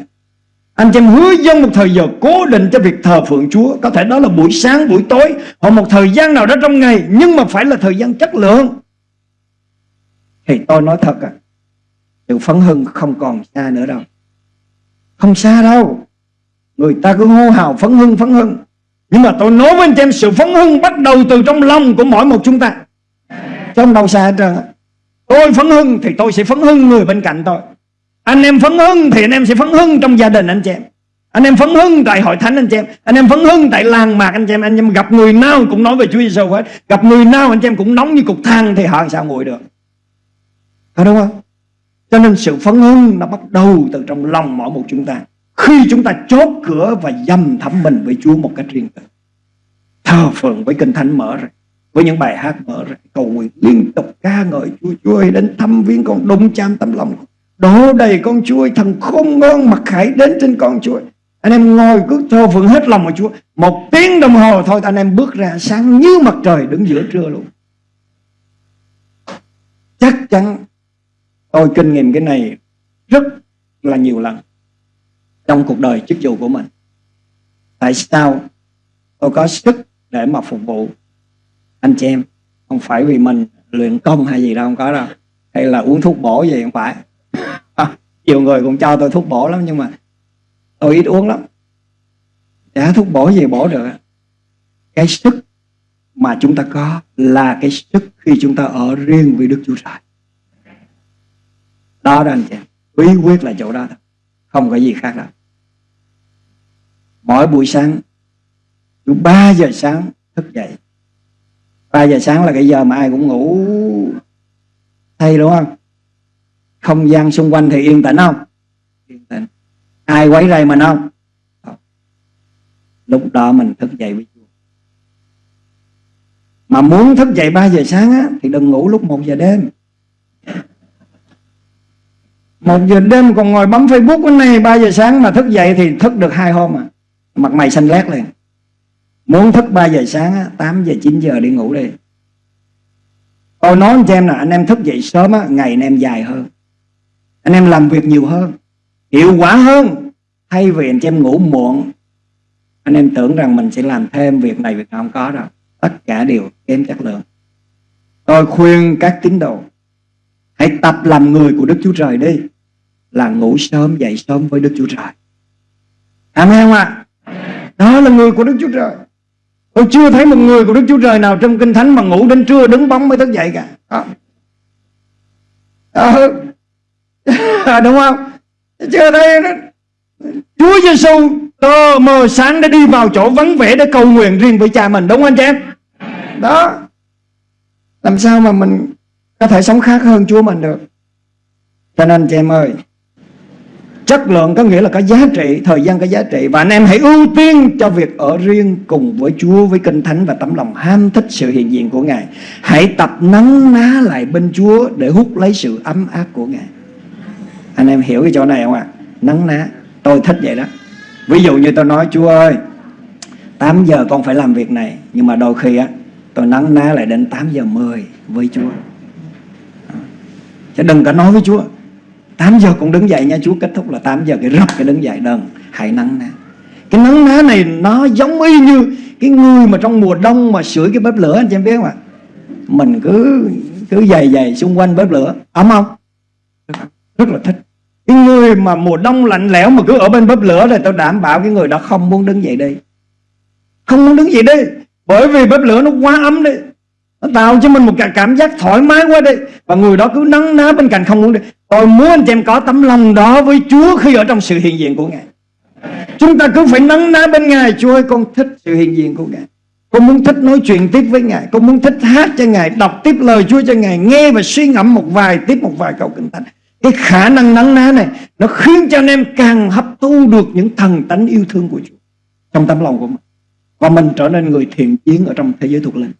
anh chị em hứa dân một thời giờ cố định cho việc thờ phượng Chúa. Có thể đó là buổi sáng, buổi tối. Hoặc một thời gian nào đó trong ngày Nhưng mà phải là thời gian chất lượng. Thì tôi nói thật à Sự phấn hưng không còn xa nữa đâu. Không xa đâu. Người ta cứ hô hào phấn hưng phấn hưng. Nhưng mà tôi nói với anh chị em Sự phấn hưng bắt đầu từ trong lòng của mỗi một chúng ta. Trong đâu xa hết trơn Tôi phấn hưng thì tôi sẽ phấn hưng người bên cạnh tôi anh em phấn hưng thì anh em sẽ phấn hưng trong gia đình anh chị em. Anh em phấn hưng tại hội thánh anh chị em. Anh em phấn hưng tại làng mạc anh chị em. Anh em gặp người nào cũng nói về Chúa Giêsu hết. Gặp người nào anh chị em cũng nóng như cục than thì họ sao nguội được. Phải đúng không? Cho nên sự phấn hưng nó bắt đầu từ trong lòng mỗi một chúng ta. Khi chúng ta chốt cửa và dâm thấm mình với Chúa một cách riêng tư. Thờ phượng với kinh thánh mở ra, với những bài hát mở ra, cầu nguyện liên tục ca ngợi Chúa Chúa ơi đến thăm viếng con đúng chạm tấm lòng đổ đầy con chuối thần khôn ngoan mặc khải đến trên con chuối anh em ngồi cứ thơ phượng hết lòng mà Chúa. Một tiếng đồng hồ thôi anh em bước ra sáng như mặt trời đứng giữa trưa luôn. Chắc chắn tôi kinh nghiệm cái này rất là nhiều lần Trong cuộc đời chức vụ của mình. Tại sao tôi có sức để mà phục vụ anh chị em? Không phải vì mình luyện công hay gì đâu, không có đâu. Hay là uống thuốc bổ gì không phải nhiều người cũng cho tôi thuốc bổ lắm, nhưng mà tôi ít uống lắm. Đã thuốc bổ gì bổ được. Cái sức mà chúng ta có là cái sức khi chúng ta ở riêng với Đức Chúa Trời. Đó đó anh chị bí quyết là chỗ đó thôi. Không có gì khác đâu. Mỗi buổi sáng, lúc 3 giờ sáng thức dậy. 3 giờ sáng là cái giờ mà ai cũng ngủ. Thay đúng không? Không gian xung quanh thì yên tĩnh không? Yên tĩnh. Ai quấy rầy mình không? Lúc đó mình thức dậy với Chúa mà muốn thức dậy 3 giờ sáng á, thì đừng ngủ lúc 1 giờ đêm. Một giờ đêm còn ngồi bấm Facebook cái này 3 giờ sáng mà thức dậy thì thức được hai hôm à. Mặt mày xanh lét liền. Muốn thức 3 giờ sáng á, 8 giờ 9 giờ đi ngủ đi. Tôi nói cho em là anh em thức dậy sớm á, ngày anh em dài hơn anh em làm việc nhiều hơn, hiệu quả hơn. Thay vì anh em ngủ muộn, anh em tưởng rằng mình sẽ làm thêm việc này, việc không có đâu. Tất cả đều kém chất lượng. Tôi khuyên các tín đồ, hãy tập làm người của Đức Chúa Trời đi, là ngủ sớm, dậy sớm với Đức Chúa Trời. Amen không ạ? Đó là người của Đức Chúa Trời. Tôi chưa thấy một người của Đức Chúa Trời nào trong kinh thánh mà ngủ đến trưa đứng bóng mới thức dậy cả. Đó. Đó. À, đúng không? Chưa đây Chúa Giêsu tờ mờ sáng đã đi vào chỗ vắng vẻ để cầu nguyện riêng với cha mình, đúng không anh chị em? Đó. Làm sao mà mình có thể sống khác hơn Chúa mình được? Cho nên chị em ơi, chất lượng có nghĩa là có giá trị, thời gian có giá trị. Và anh em hãy ưu tiên cho việc ở riêng cùng với Chúa với kinh thánh và tấm lòng ham thích sự hiện diện của Ngài. Hãy tập nắng ná lại bên Chúa để hút lấy sự ấm áp của Ngài anh em hiểu cái chỗ này không ạ? À? nắng ná. Tôi thích vậy đó. Ví dụ như tôi nói chúa ơi 8 giờ con phải làm việc này. Nhưng mà đôi khi á, tôi nắng ná lại đến 8 giờ 10 với chúa. Chứ đừng có nói với chúa 8 giờ con đứng dậy nha chúa. Kết thúc là 8 giờ cái rập cái đứng dậy, đừng, hãy nắng ná. Cái nắng ná này nó giống y như cái người mà trong mùa đông mà sưởi cái bếp lửa, anh chị em biết không ạ? Mình cứ cứ dày dày xung quanh bếp lửa. Ấm không? Rất là thích cái người mà mùa đông lạnh lẽo mà cứ ở bên bếp lửa thì tôi đảm bảo cái người đó không muốn đứng dậy đi. Không muốn đứng dậy đi, bởi vì bếp lửa nó quá ấm đi. Nó tạo cho mình một cái cảm giác thoải mái quá đi. Và người đó cứ nắng ná bên cạnh không muốn đi. Tôi muốn anh chị em có tấm lòng đó với Chúa khi ở trong sự hiện diện của Ngài. Chúng ta cứ phải nắng ná bên Ngài. Chúa ơi, con thích sự hiện diện của Ngài. Con muốn thích nói chuyện tiếp với Ngài. Con muốn thích hát cho Ngài, Đọc tiếp lời Chúa cho Ngài, Nghe và suy ngẫm một vài, tiếp một vài câu kinh thánh cái khả năng nắng ná này, nó khiến cho anh em càng hấp thu được những thần tánh yêu thương của Chúa trong tâm lòng của mình. Và mình trở nên người thiện chiến ở trong thế giới thuộc linh.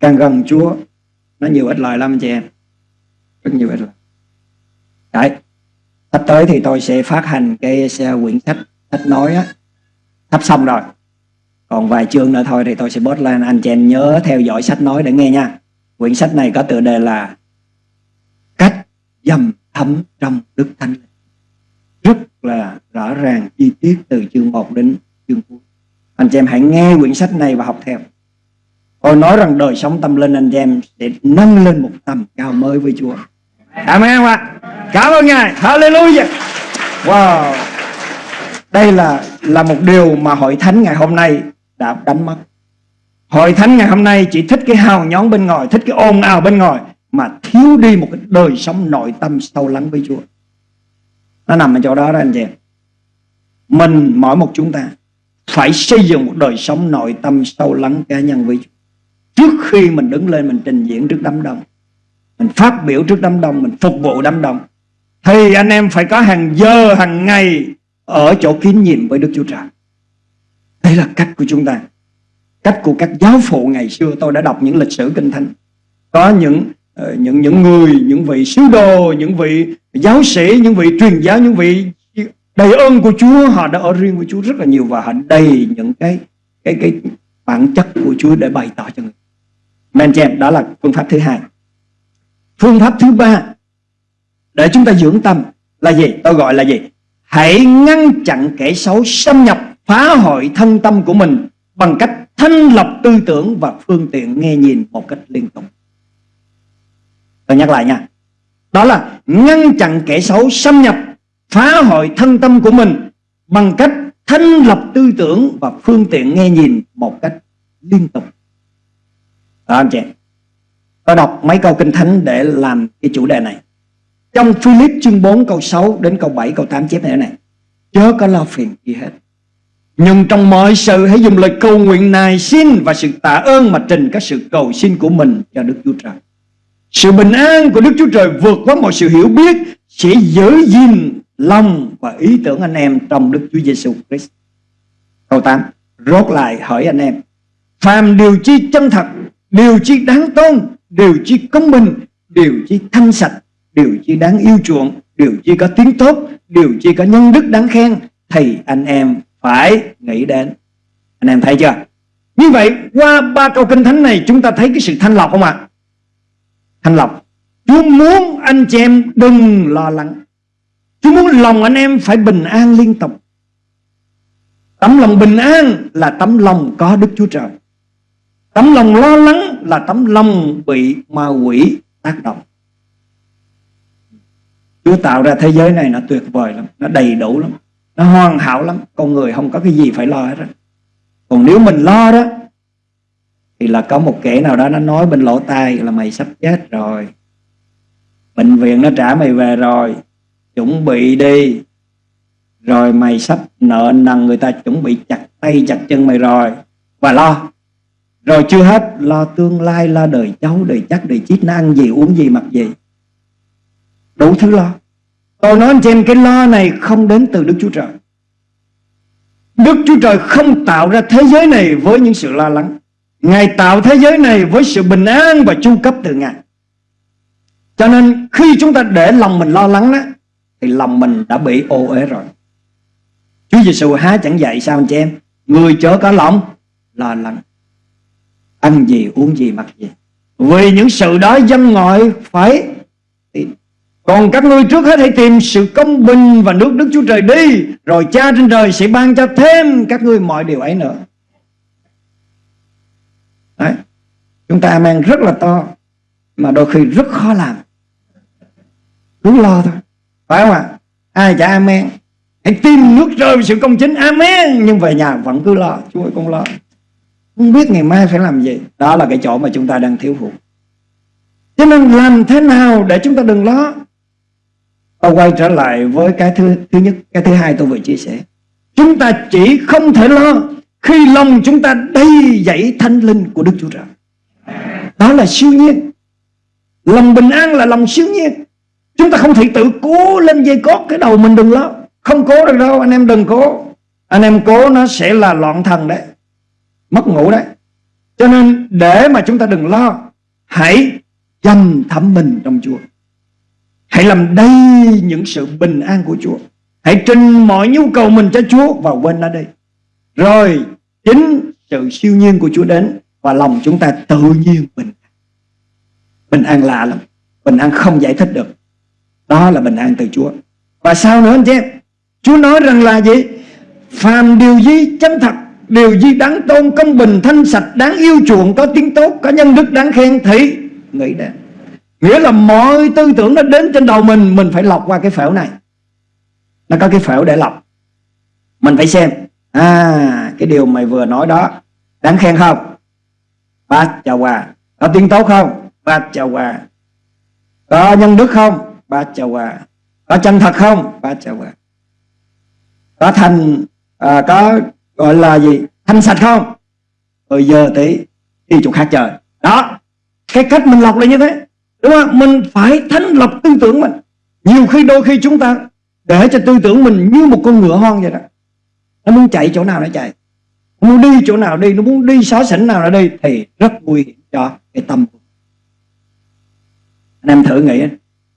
Càng gần Chúa, nó nhiều ít lời lắm anh chị em. Rất nhiều ít lời. Đấy. Sắp tới thì tôi sẽ phát hành cái quyển sách sách nói á. Sắp xong rồi. Còn vài chương nữa thôi thì tôi sẽ post lên. Anh chị em nhớ theo dõi sách nói để nghe nha. Quyển sách này có tựa đề là dầm thấm trong đức thánh. Rất là rõ ràng chi tiết từ chương 1 đến chương cuối. Anh chị em hãy nghe quyển sách này và học theo. Tôi nói rằng đời sống tâm linh anh chị em sẽ nâng lên một tầm cao mới với Chúa. Amen không ạ? Cảm ơn ngài. Hallelujah. Wow. Đây là là một điều mà hội thánh ngày hôm nay đã đánh mất. Hội thánh ngày hôm nay chỉ thích cái hào nhón bên ngoài thích cái ồn ào bên ngoài mà thiếu đi một cái đời sống nội tâm sâu lắng với Chúa. Nó nằm ở chỗ đó đó, anh chị mình, mỗi một chúng ta phải xây dựng một đời sống nội tâm sâu lắng cá nhân với Chúa. Trước khi mình đứng lên, mình trình diễn trước đám đông, mình phát biểu trước đám đông, mình phục vụ đám đông, thì anh em phải có hàng giờ, hàng ngày ở chỗ kín nhìn với Đức Chúa Trời. Đây là cách của chúng ta. Cách của các giáo phụ ngày xưa. Tôi đã đọc những lịch sử kinh thánh. Có những Ờ, những những người, những vị sứ đồ, những vị giáo sĩ, những vị truyền giáo, những vị đầy ơn của Chúa, họ đã ở riêng với Chúa rất là nhiều và họ đầy những cái cái cái bản chất của Chúa để bày tỏ cho người. Men chèm đó là phương pháp thứ hai. Phương pháp thứ ba để chúng ta dưỡng tâm là gì? Tôi gọi là gì? Hãy ngăn chặn kẻ xấu xâm nhập, phá hoại thân tâm của mình bằng cách thanh lọc tư tưởng và phương tiện nghe nhìn một cách liên tục. Tôi nhắc lại nha. Đó là ngăn chặn kẻ xấu xâm nhập, phá hoại thân tâm của mình bằng cách thanh lập tư tưởng và phương tiện nghe nhìn một cách liên tục. Đó anh chị. Tôi đọc mấy câu kinh thánh để làm cái chủ đề này. Trong Philip chương 4 câu 6 đến câu 7 câu 8 chép này này. Chớ có lo phiền gì hết nhưng trong mọi sự hãy dùng lời cầu nguyện này xin và sự tạ ơn mà trình các sự cầu xin của mình cho Đức Chúa Trời. Sự bình an của Đức Chúa Trời vượt qua mọi sự hiểu biết sẽ giữ gìn lòng và ý tưởng anh em trong Đức Chúa Giêsu Christ. Câu 8. Rốt lại hỏi anh em. Phàm điều chi chân thật, điều chi đáng tôn, điều chi công bình, điều chi thanh sạch, điều chi đáng yêu chuộng, điều chi có tiếng tốt, điều chi có nhân đức đáng khen, thì anh em phải nghĩ đến anh em thấy chưa như vậy qua ba câu kinh thánh này chúng ta thấy cái sự thanh lọc không ạ thanh lọc Chúa muốn anh chị em đừng lo lắng. Chúa muốn lòng anh em phải bình an liên tục. Tấm lòng bình an là tấm lòng có Đức Chúa Trời. Tấm lòng lo lắng là tấm lòng bị ma quỷ tác động. Chúa tạo ra thế giới này nó tuyệt vời lắm, Nó đầy đủ lắm, nó hoàn hảo lắm. Con người không có cái gì phải lo hết đó. còn nếu mình lo đó thì là có một kẻ nào đó nó nói bên lỗ tai là mày sắp chết rồi. Bệnh viện nó trả mày về rồi. Chuẩn bị đi. Rồi mày sắp nợ nần người ta, chuẩn bị chặt tay chặt chân mày rồi. Và lo. Rồi chưa hết, lo tương lai, lo đời cháu, đời chắc, đời chít nó ăn gì, uống gì, mặc gì. Đủ thứ lo. Tôi nói trên em cái lo này không đến từ Đức Chúa Trời. Đức Chúa Trời không tạo ra thế giới này với những sự lo lắng. Ngài tạo thế giới này với sự bình an và chu cấp từ Ngài. Cho nên khi chúng ta để lòng mình lo lắng đó, Thì lòng mình đã bị ô uế rồi. Chúa Giêsu há chẳng dạy sao anh chị em? Người chớ có lòng, lo lắng. Ăn gì, uống gì, mặc gì. Vì những sự đó dân ngoại phải còn các ngươi trước hết hãy tìm sự công bình và nước Đức Chúa Trời đi, Rồi cha trên trời sẽ ban cho thêm các ngươi mọi điều ấy nữa. Đấy. Chúng ta mang rất là to Mà đôi khi rất khó làm. Cứ lo thôi. Phải không ạ? Ai chả amen Hãy tìm nước rơi sự công chính. Amen! Nhưng về nhà vẫn cứ lo Chúa ơi con lo. Không biết ngày mai phải làm gì. Đó là cái chỗ mà chúng ta đang thiếu hụt. Cho nên làm thế nào để chúng ta đừng lo? Tôi quay trở lại với cái thứ thứ nhất, cái thứ hai tôi vừa chia sẻ. Chúng ta chỉ không thể lo khi lòng chúng ta đầy dẫy thanh linh của Đức Chúa Trời. Đó là siêu nhiên. Lòng bình an là lòng siêu nhiên. Chúng ta không thể tự cố lên dây cót cái đầu mình đừng lo. Không cố được đâu, anh em đừng cố. Anh em cố nó sẽ là loạn thần đấy. Mất ngủ đấy. Cho nên để mà chúng ta đừng lo, hãy dành thẩm mình trong Chúa. Hãy làm đầy những sự bình an của Chúa Hãy trình mọi nhu cầu mình cho Chúa Và quên nó đi rồi, chính sự siêu nhiên của Chúa đến Và lòng chúng ta tự nhiên bình an. Bình an lạ lắm, Bình an không giải thích được. Đó là bình an từ Chúa. Và sao nữa, anh chị em, Chúa nói rằng là gì? Phàm điều gì chân thật, Điều gì đáng tôn, công bình, thanh sạch, Đáng yêu chuộng, có tiếng tốt, Có nhân đức, đáng khen thì nghĩ đến. Nghĩa là mọi tư tưởng nó đến trên đầu mình Mình phải lọc qua cái phễu này. Nó có cái phễu để lọc. Mình phải xem. À cái điều mày vừa nói đó Đáng khen không? Bát chào hòa Có tiếng tốt không? Bát chào hòa. Có nhân đức không? Bát chào hòa. Có chân thật không? Bát chào hòa. Có thành à, Có gọi là gì? Thanh sạch không? Rồi giờ tí đi chỗ khác trời. Đó Cái cách mình lọc là như thế Đúng không? Mình phải thanh lọc tư tưởng mình. Nhiều khi đôi khi chúng ta Để cho tư tưởng mình như một con ngựa hoang vậy đó. Nó muốn chạy chỗ nào nó chạy. Nó muốn đi chỗ nào đi, Nó muốn đi xó xỉnh nào nó đi Thì rất nguy hiểm cho cái tâm của Anh em thử nghĩ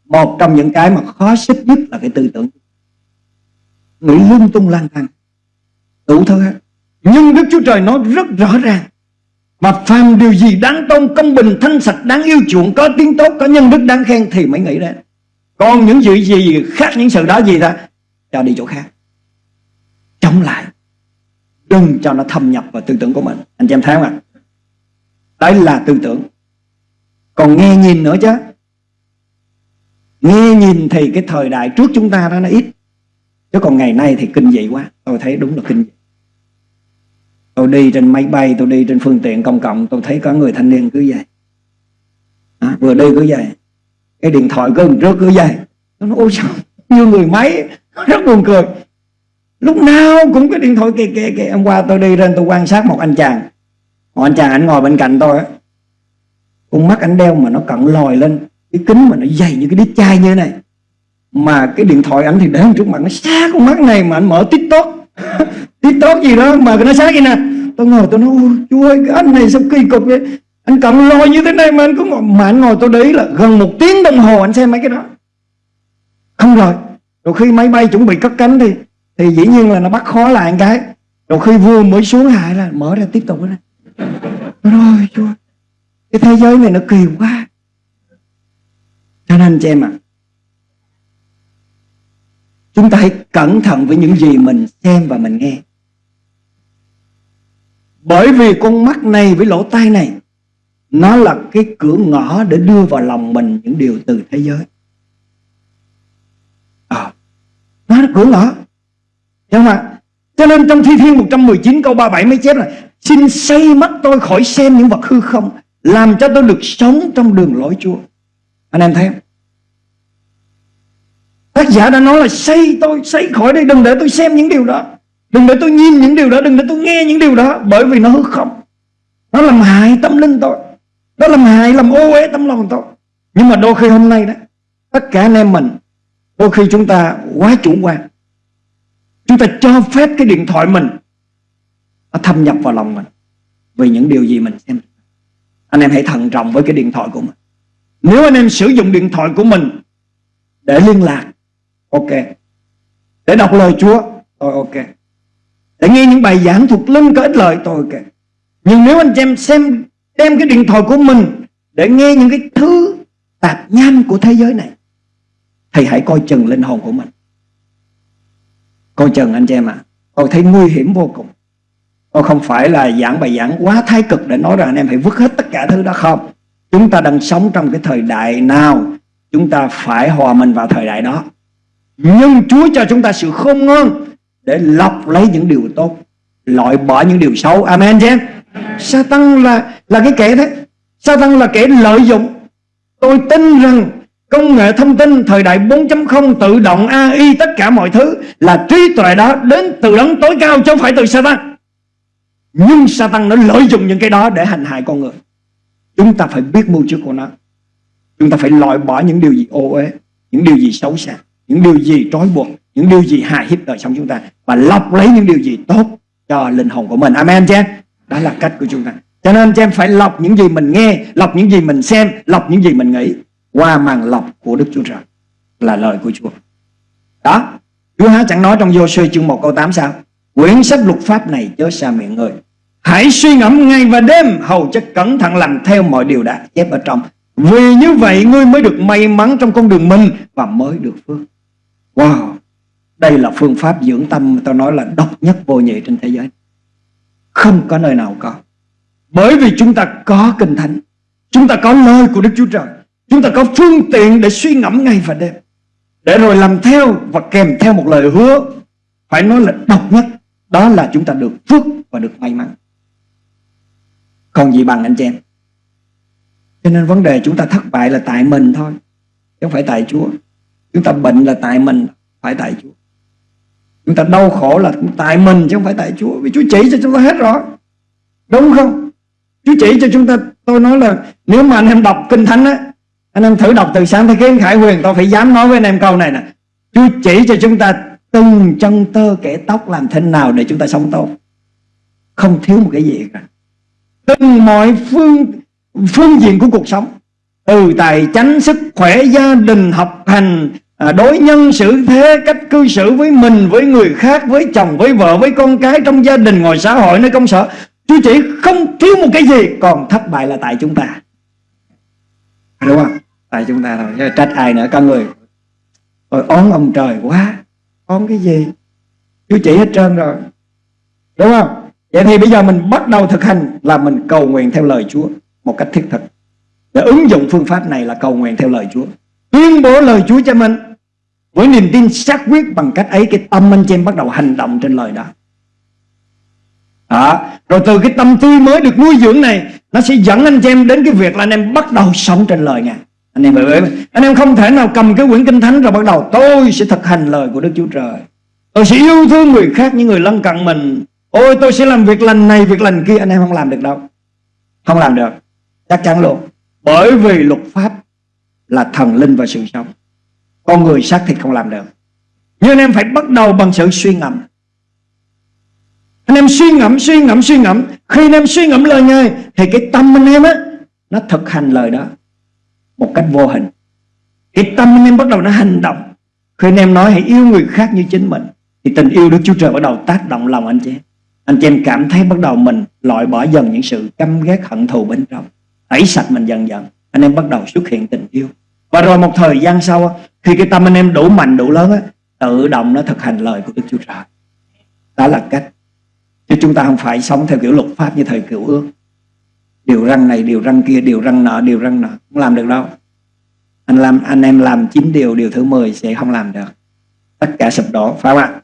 Một trong những cái mà khó xích nhất là cái tư tưởng. Nghĩ lung tung lang thang, Đủ thứ hết. Nhưng Đức Chúa Trời nói rất rõ ràng mà phàm điều gì đáng tôn, công bình, thanh sạch, đáng yêu chuộng, có tiếng tốt, có nhân đức, đáng khen thì mới nghĩ ra. Còn những gì gì khác, những sự đó gì ta? Cho đi chỗ khác chống lại. Đừng cho nó thâm nhập vào tư tưởng của mình. Anh chị em thấy không ạ? Đấy là tư tưởng. Còn nghe nhìn nữa chứ. Nghe nhìn thì cái thời đại trước chúng ta đó nó ít. Chứ còn ngày nay thì kinh dị quá. Tôi thấy đúng là kinh dị. Tôi đi trên máy bay tôi đi trên phương tiện công cộng tôi thấy có người thanh niên cứ vậy. À, vừa đi cứ vậy. Cái điện thoại cứ trước cứ vậy. Nó nói ôi sao như người máy. *laughs* Rất buồn cười lúc nào cũng cái điện thoại kìa kìa kìa. Hôm qua tôi đi lên tôi quan sát một anh chàng. Một anh chàng anh ngồi bên cạnh tôi á. Con mắt anh đeo mà nó cận lòi lên. Cái kính mà nó dày như cái đít chai như thế này. Mà cái điện thoại anh thì để trước mặt nó sát con mắt này mà anh mở tiktok. *laughs* Tiktok gì đó mà nó sát vậy nè. Tôi ngồi tôi nói chú ơi, cái anh này sao kỳ cục vậy? Anh cận lòi như thế này mà anh cứ ngồi. Mà anh ngồi tôi đấy là gần một tiếng đồng hồ anh xem mấy cái đó. Không rồi. Rồi khi máy bay chuẩn bị cất cánh thì thì dĩ nhiên là nó bắt khó lại một cái. Rồi khi vua mới xuống hạ là mở ra tiếp tục đó rồi chúa, cái thế giới này nó kỳ quá. Cho nên chị em ạ à, chúng ta hãy cẩn thận với những gì mình xem và mình nghe. Bởi vì con mắt này với lỗ tai này Nó là cái cửa ngõ để đưa vào lòng mình những điều từ thế giới. À, Nó là cửa ngõ. Đúng không ạ? Cho nên trong Thi Thiên 119 câu 37 mới chép là Xin xây mắt tôi khỏi xem những vật hư không Làm cho tôi được sống trong đường lối Chúa. Anh em thấy không? Tác giả đã nói là xây tôi, xây khỏi đây Đừng để tôi xem những điều đó. Đừng để tôi nhìn những điều đó Đừng để tôi nghe những điều đó Bởi vì nó hư không. Nó làm hại tâm linh tôi. Nó làm hại làm ô uế tâm lòng tôi. Nhưng mà đôi khi hôm nay đó Tất cả anh em mình Đôi khi chúng ta quá chủ quan. Chúng ta cho phép cái điện thoại mình Nó thâm nhập vào lòng mình Vì những điều gì mình xem. Anh em hãy thận trọng với cái điện thoại của mình. Nếu anh em sử dụng điện thoại của mình Để liên lạc, Ok. Để đọc lời Chúa Tôi ok. Để nghe những bài giảng thuộc linh có ích lợi tôi ok. Nhưng nếu anh em xem, đem cái điện thoại của mình để nghe những cái thứ tạp nham của thế giới này, thì hãy coi chừng linh hồn của mình coi chừng anh chị em ạ à. tôi thấy nguy hiểm vô cùng. Tôi không phải là giảng bài giảng quá thái cực để nói rằng anh em phải vứt hết tất cả thứ đó không. Chúng ta đang sống trong cái thời đại nào, chúng ta phải hòa mình vào thời đại đó. Nhưng Chúa cho chúng ta sự khôn ngoan để lọc lấy những điều tốt, loại bỏ những điều xấu. Amen chứ Satan là là cái kẻ thế. Satan là kẻ lợi dụng. Tôi tin rằng công nghệ thông tin thời đại 4.0 tự động AI tất cả mọi thứ là trí tuệ đó đến từ đấng tối cao chứ không phải từ Satan. Nhưng Satan nó lợi dụng những cái đó để hành hại con người. Chúng ta phải biết mưu trước của nó. Chúng ta phải loại bỏ những điều gì ô uế, những điều gì xấu xa, những điều gì trói buộc, những điều gì hại hiếp đời sống chúng ta và lọc lấy những điều gì tốt cho linh hồn của mình. Amen chứ đó là cách của chúng ta. Cho nên cho em, phải lọc những gì mình nghe, lọc những gì mình xem, lọc những gì mình nghĩ qua màn lọc của Đức Chúa Trời là lời của Chúa. Đó, Chúa há chẳng nói trong vô sư chương 1 câu 8 sao? Quyển sách luật pháp này chớ xa miệng người. Hãy suy ngẫm ngày và đêm, Hầu chất cẩn thận làm theo mọi điều đã chép ở trong. Vì như vậy, ngươi mới được may mắn trong con đường mình Và mới được phước. Wow, Đây là phương pháp dưỡng tâm Tôi nói là độc nhất vô nhị trên thế giới. Không có nơi nào có. Bởi vì chúng ta có kinh thánh, Chúng ta có lời của Đức Chúa Trời. Chúng ta có phương tiện để suy ngẫm ngày và đêm, Để rồi làm theo và kèm theo một lời hứa. Phải nói là độc nhất, Đó là chúng ta được phước và được may mắn. Còn gì bằng anh chị em? Cho nên vấn đề chúng ta thất bại là tại mình thôi, Chứ không phải tại Chúa. Chúng ta bệnh là tại mình, Phải tại Chúa. Chúng ta đau khổ là tại mình, chứ không phải tại Chúa. Vì Chúa chỉ cho chúng ta hết rồi. Đúng không? Chúa chỉ cho chúng ta. Tôi nói là nếu mà anh em đọc Kinh Thánh á anh em thử đọc từ sáng tới kiến Khải Huyền Tôi phải dám nói với anh em câu này nè. Chúa chỉ cho chúng ta từng chân tơ kẻ tóc làm thế nào để chúng ta sống tốt. Không thiếu một cái gì cả. Từng mọi phương phương diện của cuộc sống. Từ tài chánh, sức khỏe, gia đình, học hành à, Đối nhân xử thế, cách cư xử với mình, với người khác Với chồng, với vợ, với con cái Trong gia đình, ngoài xã hội, nơi công sở. Chúa chỉ không thiếu một cái gì Còn thất bại là tại chúng ta. Đúng không? Tại chúng ta thôi Chứ trách ai nữa con người. Rồi ón ông trời quá. Ón cái gì? Chú chỉ hết trơn rồi. Đúng không? Vậy thì bây giờ mình bắt đầu thực hành Là mình cầu nguyện theo lời Chúa Một cách thiết thực. Để ứng dụng phương pháp này là cầu nguyện theo lời Chúa. Tuyên bố lời Chúa cho mình Với niềm tin xác quyết bằng cách ấy, Cái tâm anh chị em bắt đầu hành động trên lời đó. Đó. Rồi từ cái tâm tươi mới được nuôi dưỡng này, Nó sẽ dẫn anh chị em đến cái việc là anh em bắt đầu sống trên lời Ngài. Anh em hiểu Anh em không thể nào cầm cái quyển kinh thánh rồi bắt đầu. Tôi sẽ thực hành lời của Đức Chúa Trời. Tôi sẽ yêu thương người khác, những người lân cận mình. Ôi, tôi sẽ làm việc lành này, việc lành kia. Anh em không làm được đâu. Không làm được. Chắc chắn luôn. Bởi vì luật pháp là thần linh và sự sống. Con người xác thịt không làm được. Nhưng anh em phải bắt đầu bằng sự suy ngẫm. Anh em suy ngẫm suy ngẫm suy ngẫm. Khi anh em suy ngẫm lời ngài, thì cái tâm anh em á, nó thực hành lời đó một cách vô hình. Thì tâm anh em bắt đầu nó hành động. Khi anh em nói hãy yêu người khác như chính mình, thì tình yêu Đức Chúa Trời bắt đầu tác động lòng anh chị em. Anh chị em cảm thấy bắt đầu mình loại bỏ dần những sự căm ghét, hận thù bên trong. Tẩy sạch mình dần dần, anh em bắt đầu xuất hiện tình yêu. Và rồi một thời gian sau, khi cái tâm anh em đủ mạnh, đủ lớn tự động nó thực hành lời của Đức Chúa Trời. Đó là cách. Chứ chúng ta không phải sống theo kiểu luật pháp như thời cựu ước. Điều răng này, điều răng kia, điều răng nọ, điều răng nọ. Không làm được đâu. Anh làm anh em làm chín điều, điều thứ 10 sẽ không làm được. Tất cả sụp đổ, phải không ạ?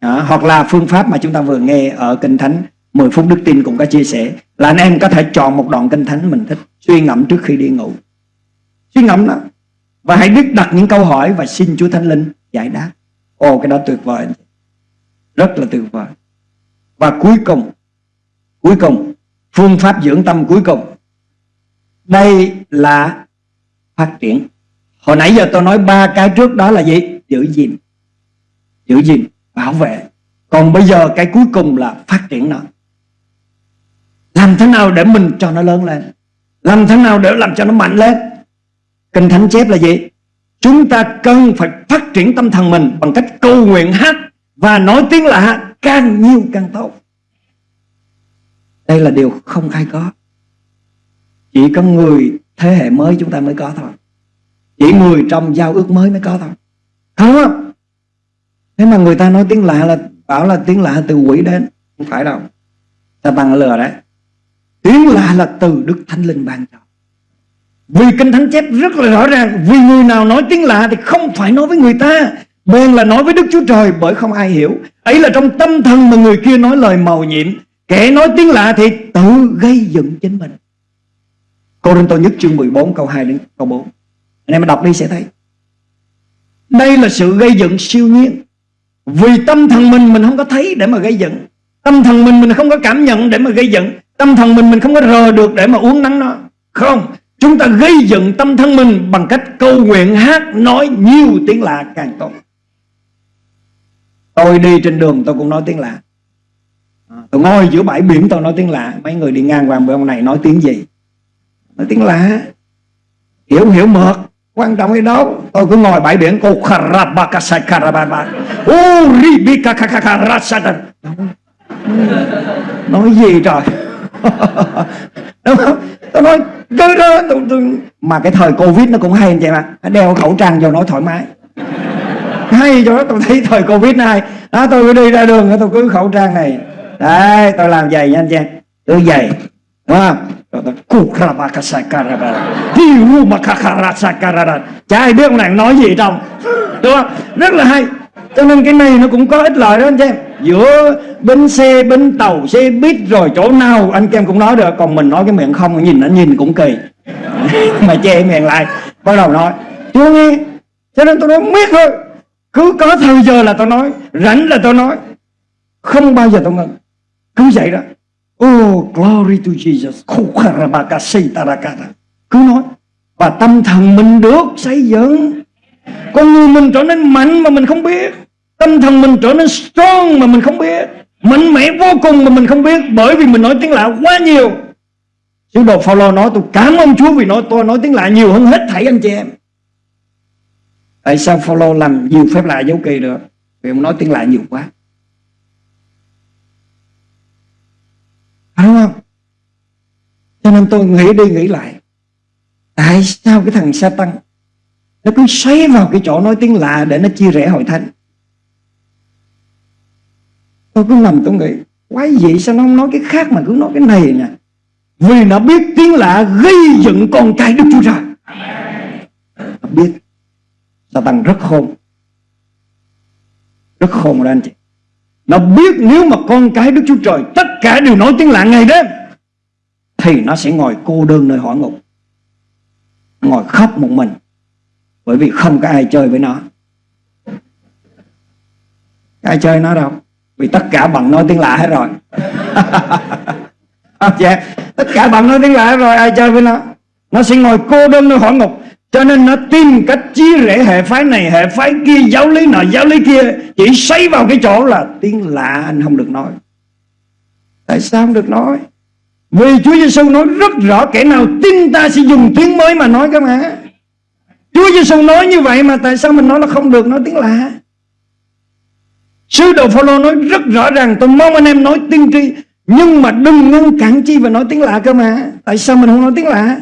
Đó, hoặc là phương pháp mà chúng ta vừa nghe ở Kinh Thánh 10 phút đức tin cũng có chia sẻ Là anh em có thể chọn một đoạn Kinh Thánh mình thích Suy ngẫm trước khi đi ngủ. Suy ngẫm đó. Và hãy biết đặt những câu hỏi và xin Chúa Thánh Linh giải đáp. Ồ cái đó tuyệt vời Rất là tuyệt vời. Và cuối cùng Cuối cùng Phương pháp dưỡng tâm cuối cùng. Đây là phát triển. Hồi nãy giờ tôi nói ba cái trước đó là gì? Giữ gìn. Giữ gìn, bảo vệ. Còn bây giờ cái cuối cùng là phát triển nó. Làm thế nào để mình cho nó lớn lên? Làm thế nào để làm cho nó mạnh lên? Kinh Thánh chép là gì? Chúng ta cần phải phát triển tâm thần mình Bằng cách cầu nguyện hát Và nói tiếng lạ càng nhiều càng tốt đây là điều không ai có. Chỉ có người thế hệ mới chúng ta mới có thôi. Chỉ người trong giao ước mới mới có thôi. Không thế mà người ta nói tiếng lạ là, bảo là tiếng lạ từ quỷ đến, không phải đâu. Ta tăng lừa đấy. Tiếng lạ là từ đức thánh linh ban cho. Vì kinh thánh chép rất là rõ ràng, vì người nào nói tiếng lạ thì không phải nói với người ta. Bèn là nói với Đức Chúa Trời, bởi không ai hiểu. Ấy là trong tâm thần mà người kia nói lời màu nhiệm. Kẻ nói tiếng lạ thì tự gây dựng chính mình. Cô Rinh Tô nhất chương 14 câu 2 đến câu 4 Anh em đọc đi sẽ thấy. Đây là sự gây dựng siêu nhiên. Vì tâm thần mình mình không có thấy để mà gây dựng. Tâm thần mình mình không có cảm nhận để mà gây dựng. Tâm thần mình mình không có rờ được để mà uống nắng nó. Không, Chúng ta gây dựng tâm thân mình bằng cách câu nguyện, hát, nói nhiều tiếng lạ càng tốt. Tôi đi trên đường tôi cũng nói tiếng lạ. Tôi ngồi giữa bãi biển tôi nói tiếng lạ Mấy người đi ngang qua bên ông này nói tiếng gì? Nói tiếng lạ. Hiểu hiểu mượt quan trọng cái đó tôi cứ ngồi bãi biển cô kharabakasaikarababa uribikakakakarasada nói gì trời? *laughs* Đúng không? Tôi nói cứ đó tôi, tôi... mà cái thời covid nó cũng hay anh chị mà. Đeo khẩu trang vô nói thoải mái. Hay cho đó tôi thấy thời covid này đó tôi cứ đi ra đường tôi cứ khẩu trang này đấy tôi làm giày nha anh chị. Tôi giày đúng không? Chả ai biết ông này nói gì trong đúng không? Rất là hay. Cho nên cái này nó cũng có ích lợi đó anh chị. Em giữa bến xe, bến tàu, xe buýt rồi chỗ nào anh em cũng nói được. Còn mình nói cái miệng không nhìn nó nhìn cũng kỳ. *laughs* Mà che miệng lại, bắt đầu nói. Chưa nghe, cho nên tôi nói biết thôi. Cứ có thời giờ là tôi nói, rảnh là tôi nói. Không bao giờ tôi ngừng cứ vậy đó. Oh glory to Jesus. Cứ nói, Và tâm thần mình được xây dựng. Con người mình trở nên mạnh mà mình không biết. Tâm thần mình trở nên strong mà mình không biết. Mạnh mẽ vô cùng mà mình không biết, Bởi vì mình nói tiếng lạ quá nhiều. Sứ đồ Phaolô nói, tôi cảm ơn Chúa vì nói, tôi nói tiếng lạ nhiều hơn hết thảy anh chị em. Tại sao Phaolô làm nhiều phép lạ dấu kỳ được? Vì ông nói tiếng lạ nhiều quá. Phải đúng không? Cho nên tôi nghĩ đi nghĩ lại, Tại sao cái thằng sa tăng Nó cứ xoáy vào cái chỗ nói tiếng lạ Để nó chia rẽ hội thánh? Tôi cứ nằm tôi nghĩ, Quái gì sao nó không nói cái khác mà cứ nói cái này nè. Vì nó biết tiếng lạ gây dựng con trai Đức Chúa Trời. Nó biết. Sa tăng rất khôn. Rất khôn đó anh chị. Nó biết nếu mà con cái Đức Chúa Trời Tất cả đều nói tiếng lạ ngày đêm Thì nó sẽ ngồi cô đơn nơi hỏa ngục Ngồi khóc một mình Bởi vì không có ai chơi với nó. Ai chơi nó đâu? Vì tất cả bằng nói tiếng lạ hết rồi. *laughs* Dạ, Tất cả bằng nói tiếng lạ hết rồi Ai chơi với nó? Nó sẽ ngồi cô đơn nơi hỏa ngục cho nên nó tìm cách chia rẽ hệ phái này, Hệ phái kia, giáo lý nọ, giáo lý kia. Chỉ xoay vào cái chỗ là tiếng lạ anh không được nói. Tại sao không được nói? Vì Chúa Giêsu nói rất rõ, Kẻ nào tin ta sẽ dùng tiếng mới mà nói cơ mà Chúa Giêsu nói như vậy mà Tại sao mình nói là không được, nói tiếng lạ? Sứ đồ Phaolô nói rất rõ ràng, Tôi mong anh em nói tiên tri, Nhưng mà đừng ngăn cản chi và nói tiếng lạ cơ mà. Tại sao mình không nói tiếng lạ?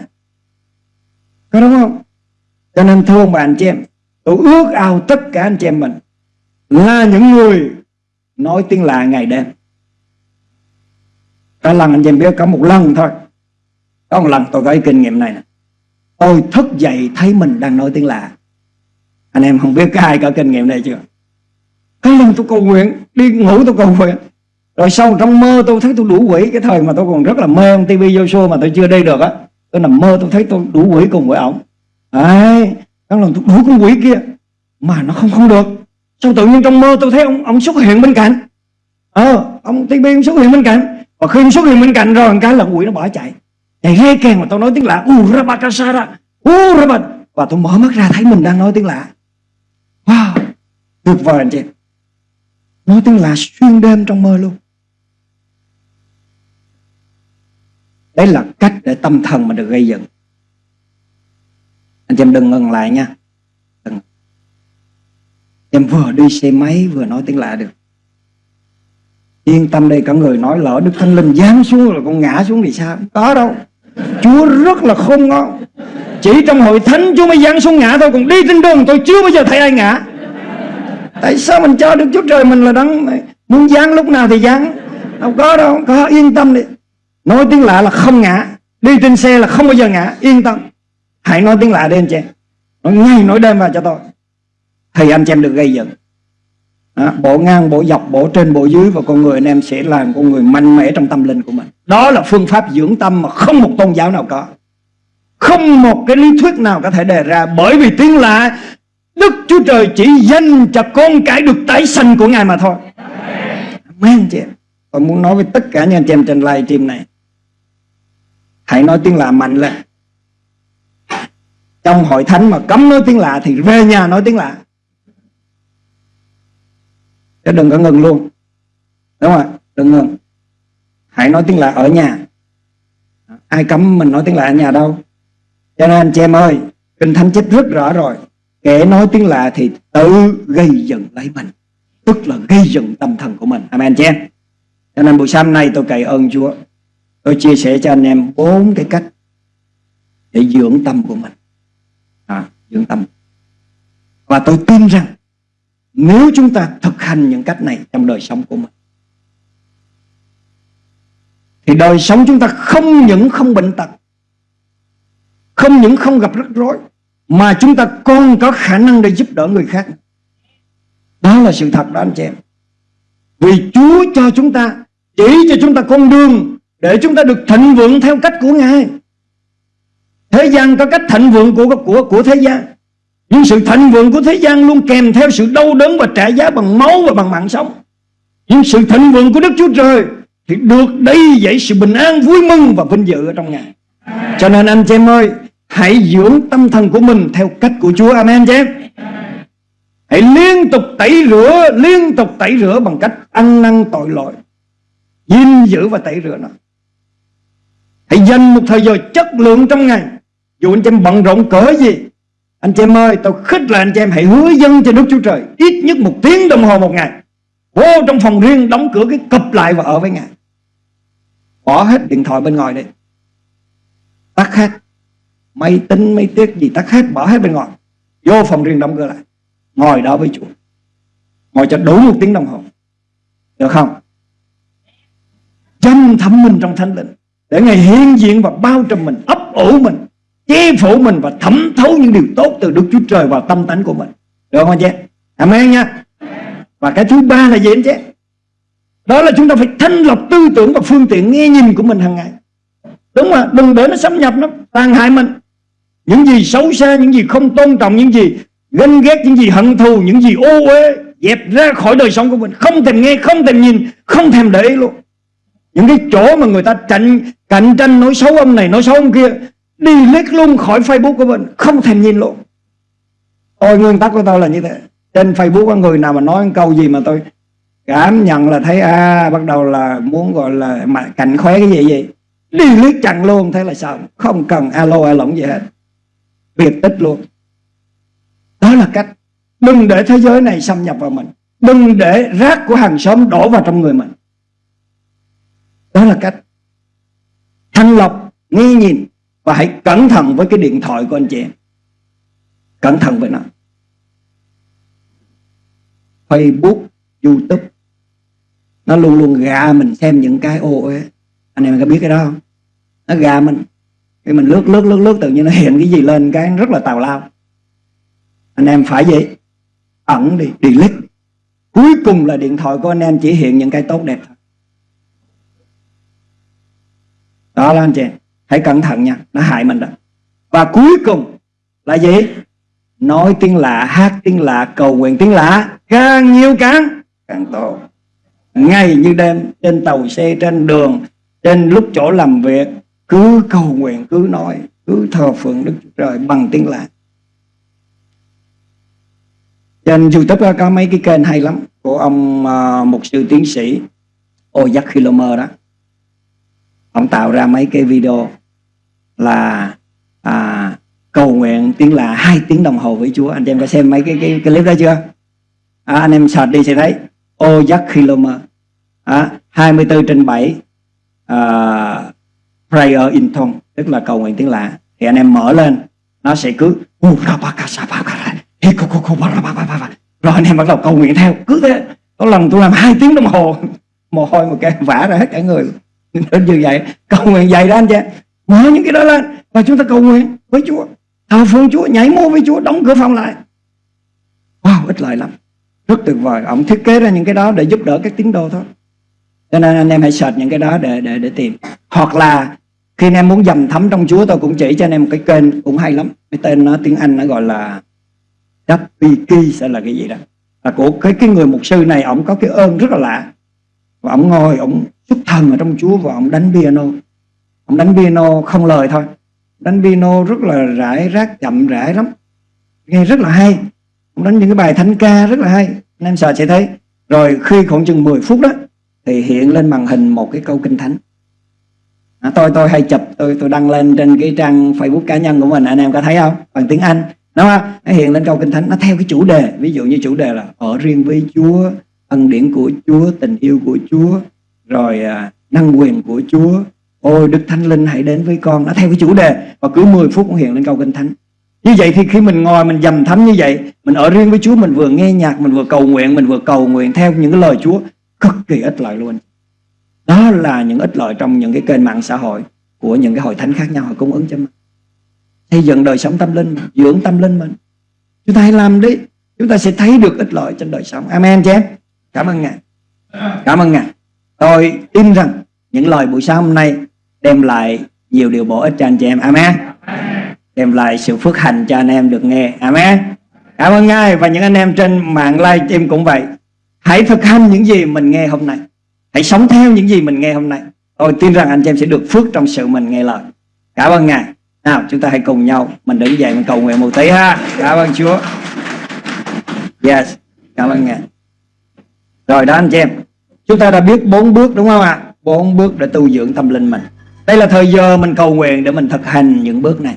Có đúng không? Cho nên thưa ông bà, anh chị em, Tôi ước ao tất cả anh chị em mình Là những người Nói tiếng lạ ngày đêm. Có lần anh chị em biết có một lần thôi. Có một lần tôi có cái kinh nghiệm này nè. Tôi thức dậy thấy mình đang nói tiếng lạ. Anh em không biết có ai có kinh nghiệm này chưa? Có lần tôi cầu nguyện, Đi ngủ tôi cầu nguyện. Rồi sau trong mơ tôi thấy tôi đủ quỷ. Cái thời mà tôi còn rất là mê ông TV Joshua Mà tôi chưa đi được á. Tôi nằm mơ tôi thấy tôi đủ quỷ cùng với ổng. Đấy, đang làm tôi đuổi con quỷ kia mà nó không không được. Sao tự nhiên trong mơ tôi thấy ông ông xuất hiện bên cạnh. Ờ, ông TB ông xuất hiện bên cạnh. Và khi ông xuất hiện bên cạnh rồi cái là quỷ nó bỏ chạy. Chạy rê kèn mà tôi nói tiếng lạ. Urabakasara. Urabat. Và tôi mở mắt ra thấy mình đang nói tiếng lạ. Wow, tuyệt vời anh chị. Nói tiếng lạ xuyên đêm trong mơ luôn. Đấy là cách để tâm thần mà được gây dựng anh chị em đừng ngừng lại nha. Đừng. em vừa đi xe máy vừa nói tiếng lạ được. Yên tâm đây, cả người nói lỡ đức thánh linh giáng xuống rồi con ngã xuống thì sao? Có đâu. Chúa rất là khôn ngon. Chỉ trong hội thánh chúa mới giáng xuống ngã thôi, còn đi trên đường tôi chưa bao giờ thấy ai ngã. Tại sao mình cho được chúa trời mình là đấng muốn giáng lúc nào thì giáng? Đâu có đâu, có, yên tâm đi. Nói tiếng lạ là không ngã, đi trên xe là không bao giờ ngã, yên tâm. Hãy nói tiếng lạ đi anh chị. Em Nói ngay nói đêm vào cho tôi. Thì anh chị em được gây dựng đó, Bộ ngang, bộ dọc, bộ trên, bộ dưới Và con người anh em sẽ làm con người mạnh mẽ trong tâm linh của mình. Đó là phương pháp dưỡng tâm Mà không một tôn giáo nào có. Không một cái lý thuyết nào có thể đề ra Bởi vì tiếng lạ Đức Chúa Trời chỉ dành cho con cái được tái sanh của Ngài mà thôi. Amen chị em. Tôi muốn nói với tất cả những anh chị em trên live stream này. Hãy nói tiếng lạ mạnh lên trong hội thánh mà cấm nói tiếng lạ thì về nhà nói tiếng lạ. Chứ đừng có ngừng luôn. Đúng không ạ? Đừng ngừng. Hãy nói tiếng lạ ở nhà. Ai cấm mình nói tiếng lạ ở nhà đâu? Cho nên anh chị em ơi, Kinh Thánh chép rất rõ rồi. Kẻ nói tiếng lạ thì tự gây dựng lấy mình. Tức là gây dựng tâm thần của mình. Amen chị em Cho nên buổi sáng nay tôi cậy ơn Chúa. Tôi chia sẻ cho anh em bốn cái cách Để dưỡng tâm của mình à, Dưỡng tâm. Và tôi tin rằng Nếu chúng ta thực hành những cách này Trong đời sống của mình Thì đời sống chúng ta không những không bệnh tật Không những không gặp rắc rối Mà chúng ta còn có khả năng để giúp đỡ người khác. Đó là sự thật đó anh chị em. Vì Chúa cho chúng ta Chỉ cho chúng ta con đường Để chúng ta được thịnh vượng theo cách của Ngài. Thế gian có cách thịnh vượng của, của, của thế gian. Nhưng sự thịnh vượng của thế gian luôn kèm theo sự đau đớn và trả giá bằng máu và bằng mạng sống. Nhưng sự thịnh vượng của Đức Chúa Trời Thì được đầy dậy sự bình an vui mừng và vinh dự ở trong Ngài. Cho nên anh chị em ơi Hãy dưỡng tâm thần của mình theo cách của Chúa. Amen chị em. Hãy liên tục tẩy rửa Liên tục tẩy rửa bằng cách ăn năn tội lỗi gìn giữ và tẩy rửa nó. Hãy dành một thời giờ chất lượng trong ngày dù anh chị em bận rộn cỡ gì Anh chị em ơi tôi khích là anh chị em hãy hứa dân cho Đức Chúa Trời Ít nhất một tiếng đồng hồ một ngày. Vô trong phòng riêng đóng cửa cái cập lại và ở với Ngài. Bỏ hết điện thoại bên ngoài đi. Tắt hết. Máy tính, máy tiết gì tắt hết Bỏ hết bên ngoài. Vô phòng riêng đóng cửa lại. Ngồi đó với Chúa. Ngồi cho đủ một tiếng đồng hồ. Được không? Chăm thấm mình trong thánh linh Để Ngài hiện diện và bao trùm mình Ấp ủ mình chế phủ mình và thẩm thấu những điều tốt Từ Đức Chúa Trời vào tâm tánh của mình. Được không anh chị? Amen nha. Và cái thứ ba là gì anh chị? Đó là chúng ta phải thanh lọc tư tưởng Và phương tiện nghe nhìn của mình hàng ngày. Đúng mà Đừng để nó xâm nhập, nó tàn hại mình. Những gì xấu xa, Những gì không tôn trọng, Những gì ganh ghét, Những gì hận thù, Những gì ô uế, Dẹp ra khỏi đời sống của mình. Không thèm nghe, Không thèm nhìn, Không thèm để ý luôn. Những cái chỗ mà người ta cạnh cạnh tranh, nói xấu ông này, nói xấu ông kia đi luôn khỏi Facebook của mình, không thèm nhìn luôn. Tôi nguyên tắc của tôi là như thế. Trên Facebook có người nào mà nói câu gì mà tôi cảm nhận là thấy à bắt đầu là muốn gọi là mà cạnh khóe cái gì gì? Đi chặn luôn, thế là sao? Không cần alo alo gì hết. Biệt tích luôn. Đó là cách. Đừng để thế giới này xâm nhập vào mình. Đừng để rác của hàng xóm đổ vào trong người mình. Đó là cách. Thanh lọc, nghi nhìn và hãy cẩn thận với cái điện thoại của anh chị em. Cẩn thận với nó. Facebook, YouTube. Nó luôn luôn gà mình xem những cái, ô ấy anh em có biết cái đó không? Nó gà mình. Khi mình lướt lướt lướt lướt, tự nhiên nó hiện cái gì lên cái rất là tào lao. Anh em phải vậy. Ẩn đi, delete. Cuối cùng là điện thoại của anh em chỉ hiện những cái tốt đẹp thôi. Đó là anh chị hãy cẩn thận nha nó hại mình đó. Và cuối cùng là gì? Nói tiếng lạ hát tiếng lạ cầu nguyện tiếng lạ càng nhiều càng càng tốt. Ngày như đêm trên tàu xe trên đường trên lúc chỗ làm việc cứ cầu nguyện cứ nói cứ thờ phượng đức trời bằng tiếng lạ. Trên youtube có mấy cái kênh hay lắm của ông uh, mục sư tiến sĩ Ojak Kilomer đó. Ông tạo ra mấy cái video là à, cầu nguyện tiếng là hai tiếng đồng hồ với Chúa. Anh em có xem mấy cái cái, cái clip đó chưa? À, anh em search đi sẽ thấy. Ô giác kilometer à, 24 trên 7 à, prayer in tongue tức là cầu nguyện tiếng lạ. Thì anh em mở lên nó sẽ cứ rồi anh em bắt đầu cầu nguyện theo. Cứ thế có lần tôi làm hai tiếng đồng hồ. *laughs* Mồ hôi một cái vả ra hết cả người nên như vậy cầu nguyện dày đó anh chị mở những cái đó lên và chúng ta cầu nguyện với Chúa. Thờ phượng Chúa, nhảy múa với Chúa, đóng cửa phòng lại. Wow, ít lợi lắm. Rất tuyệt vời. Ông thiết kế ra những cái đó để giúp đỡ các tín đồ thôi. Cho nên anh em hãy search những cái đó để để để tìm. Hoặc là khi anh em muốn dầm thấm trong Chúa, tôi cũng chỉ cho anh em một cái kênh cũng hay lắm. Cái tên nó, tiếng Anh nó gọi là WP sẽ là cái gì đó. Là của cái cái người mục sư này ông có cái ơn rất là lạ. Và ông ngồi ông xuất thần ở trong Chúa và ông đánh piano ông đánh piano không lời thôi. Đánh piano rất là rải rác chậm rãi lắm. Nghe rất là hay. Ông đánh những cái bài thánh ca rất là hay. Anh em sợ sẽ thấy. Rồi khi khoảng chừng 10 phút đó thì hiện lên màn hình một cái câu kinh thánh. À, tôi tôi hay chụp. Tôi tôi đăng lên trên cái trang Facebook cá nhân của mình. Anh em có thấy không? Bằng tiếng Anh. Đúng không? Nó hiện lên câu kinh thánh. Nó theo cái chủ đề. Ví dụ như chủ đề là ở riêng với Chúa ân điển của Chúa tình yêu của Chúa rồi à, năng quyền của Chúa ôi Đức Thánh Linh hãy đến với con. Nó theo cái chủ đề và cứ 10 phút cũng hiện lên câu kinh thánh. Như vậy thì khi mình ngồi mình dầm thấm như vậy Mình ở riêng với Chúa Mình vừa nghe nhạc Mình vừa cầu nguyện Mình vừa cầu nguyện theo những cái lời Chúa Cực kỳ ích lợi luôn. Đó là những ích lợi trong những cái kênh mạng xã hội Của những cái hội thánh khác nhau Họ cung ứng cho mình. Xây dựng đời sống tâm linh Dưỡng tâm linh mình. Chúng ta hãy làm đi Chúng ta sẽ thấy được ích lợi trên đời sống. Amen chứ? Em Cảm ơn Ngài. Cảm ơn Ngài. Tôi tin rằng những lời buổi sáng hôm nay Đem lại nhiều điều bổ ích cho anh chị em. Amen. Đem lại sự phước hạnh cho anh em được nghe. Amen. Cảm ơn ngài và những anh em trên mạng live stream cũng vậy. Hãy thực hành những gì mình nghe hôm nay. Hãy sống theo những gì mình nghe hôm nay. Tôi tin rằng anh chị em sẽ được phước trong sự mình nghe lời. Cảm ơn ngài. Nào, chúng ta hãy cùng nhau mình đứng dậy mình cầu nguyện một tí ha. Cảm ơn chúa. Yes, cảm ơn ngài. Rồi đó anh chị em. Chúng ta đã biết bốn bước đúng không ạ? Bốn bước để tu dưỡng tâm linh mình đây là thời giờ mình cầu nguyện để mình thực hành những bước này.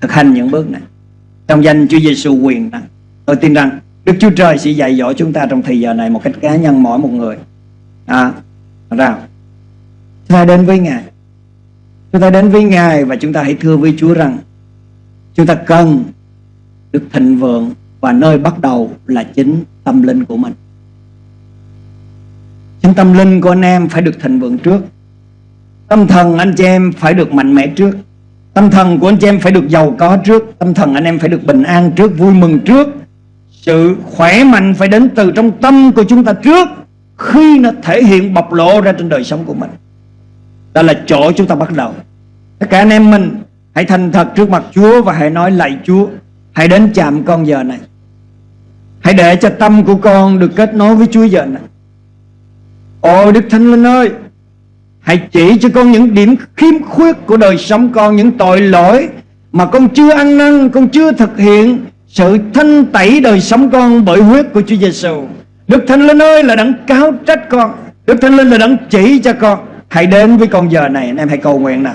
Thực hành những bước này. Trong danh Chúa Giêsu quyền năng, tôi tin rằng Đức Chúa Trời sẽ dạy dỗ chúng ta trong thời giờ này một cách cá nhân mỗi một người. À nào chúng ta đến với Ngài. Chúng ta đến với Ngài và chúng ta hãy thưa với Chúa rằng chúng ta cần được thịnh vượng và nơi bắt đầu là chính tâm linh của mình. Chính tâm linh của anh em phải được thịnh vượng trước tâm thần anh chị em phải được mạnh mẽ trước. Tâm thần của anh chị em phải được giàu có trước. Tâm thần anh em phải được bình an trước, Vui mừng trước. Sự khỏe mạnh phải đến từ trong tâm của chúng ta trước, Khi nó thể hiện bộc lộ ra trên đời sống của mình. Đó là chỗ chúng ta bắt đầu. Tất cả anh em mình, Hãy thành thật trước mặt Chúa Và hãy nói lạy Chúa. Hãy đến chạm con giờ này. Hãy để cho tâm của con được kết nối với Chúa giờ này. Ôi, Đức Thánh Linh ơi! Hãy chỉ cho con những điểm khiếm khuyết của đời sống con, Những tội lỗi mà con chưa ăn năn, Con chưa thực hiện sự thanh tẩy đời sống con bởi huyết của Chúa Giêsu. Đức Thánh Linh ơi, là đấng cáo trách con. Đức Thánh Linh là đấng chỉ cho con. Hãy đến với con giờ này, Anh em hãy cầu nguyện nào.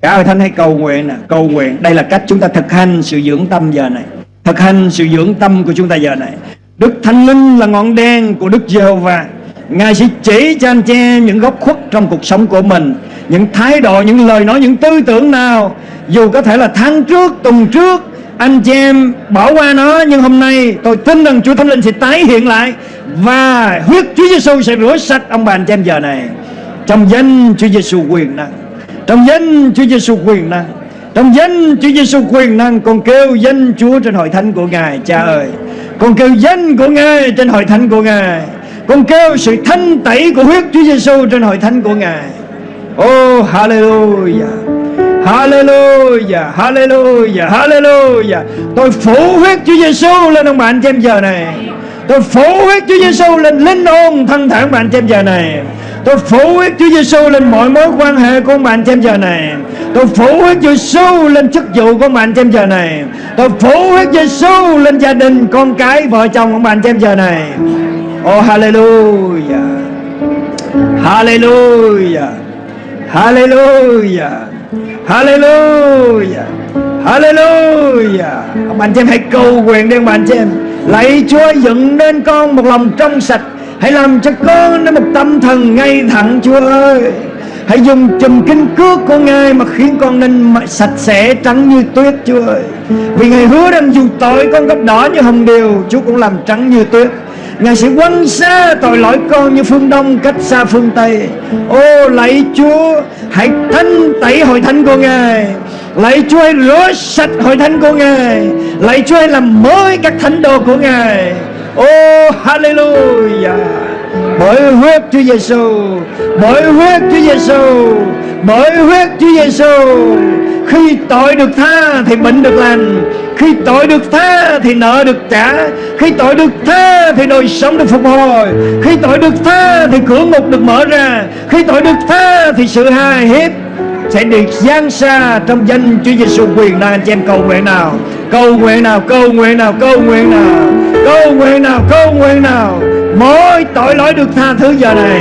Cả hội thánh hãy cầu nguyện nào. Cầu nguyện. Đây là cách chúng ta thực hành sự dưỡng tâm giờ này. Thực hành sự dưỡng tâm của chúng ta giờ này. Đức Thánh Linh là ngọn đèn của Đức Giê-hô-va. Ngài sẽ chỉ cho anh chị em những góc khuất trong cuộc sống của mình Những thái độ, những lời nói, những tư tưởng nào. Dù có thể là tháng trước, tuần trước Anh chị em bỏ qua nó Nhưng hôm nay tôi tin rằng Chúa Thánh Linh sẽ tái hiện lại Và huyết Chúa Giêsu sẽ rửa sạch ông bà anh chị em giờ này. Trong danh Chúa Giêsu quyền năng Trong danh Chúa Giêsu quyền năng trong danh Chúa Giêsu quyền năng Con kêu danh Chúa trên hội thánh của Ngài Cha ơi. Con kêu danh của Ngài trên hội thánh của Ngài con kêu sự thanh tẩy của huyết Chúa Giêsu trên hội thánh của Ngài. Oh hallelujah. Hallelujah, hallelujah, hallelujah. Tôi phủ huyết Chúa Giêsu lên ông bạn trên giờ này. Tôi phủ huyết Chúa Giêsu lên linh hồn thân thể bạn trên giờ này. Tôi phủ huyết Chúa Giêsu lên mọi mối quan hệ của bạn trên giờ này. Tôi phủ huyết Chúa Giêsu lên chức vụ của bạn trên giờ này. Tôi phủ huyết Chúa Giêsu lên gia đình, con cái, vợ chồng của bạn trên giờ này. Oh hallelujah. Hallelujah. Hallelujah. Hallelujah. Hallelujah. Ông anh chị em hãy cầu nguyện đi ông anh chị em. Lạy Chúa dựng nên con một lòng trong sạch. Hãy làm cho con nên một tâm thần ngay thẳng Chúa ơi. Hãy dùng chùm kinh cước của Ngài mà khiến con nên sạch sẽ trắng như tuyết Chúa ơi. Vì Ngài hứa rằng dù tội con gấp đỏ như hồng điều, Chúa cũng làm trắng như tuyết. Ngài sẽ quăng xa tội lỗi con như phương Đông cách xa phương Tây. Ô, lạy Chúa, Hãy thanh tẩy hội thánh của Ngài. Lạy Chúa hãy rửa sạch hội thánh của Ngài. Lạy Chúa hãy làm mới các thánh đồ của Ngài. Ô, Hallelujah. Bởi huyết Chúa Giêsu, Bởi huyết Chúa Giêsu, Bởi huyết Chúa Giêsu. Khi tội được tha thì bệnh được lành Khi tội được tha thì nợ được trả Khi tội được tha thì đời sống được phục hồi Khi tội được tha thì cửa ngục được mở ra Khi tội được tha thì sự hài hiếp sẽ được giáng xa trong danh Chúa Giêsu quyền năng anh chị em cầu nguyện nào cầu nguyện nào cầu nguyện nào cầu nguyện nào cầu nguyện nào cầu nguyện nào mỗi tội lỗi được tha thứ giờ này,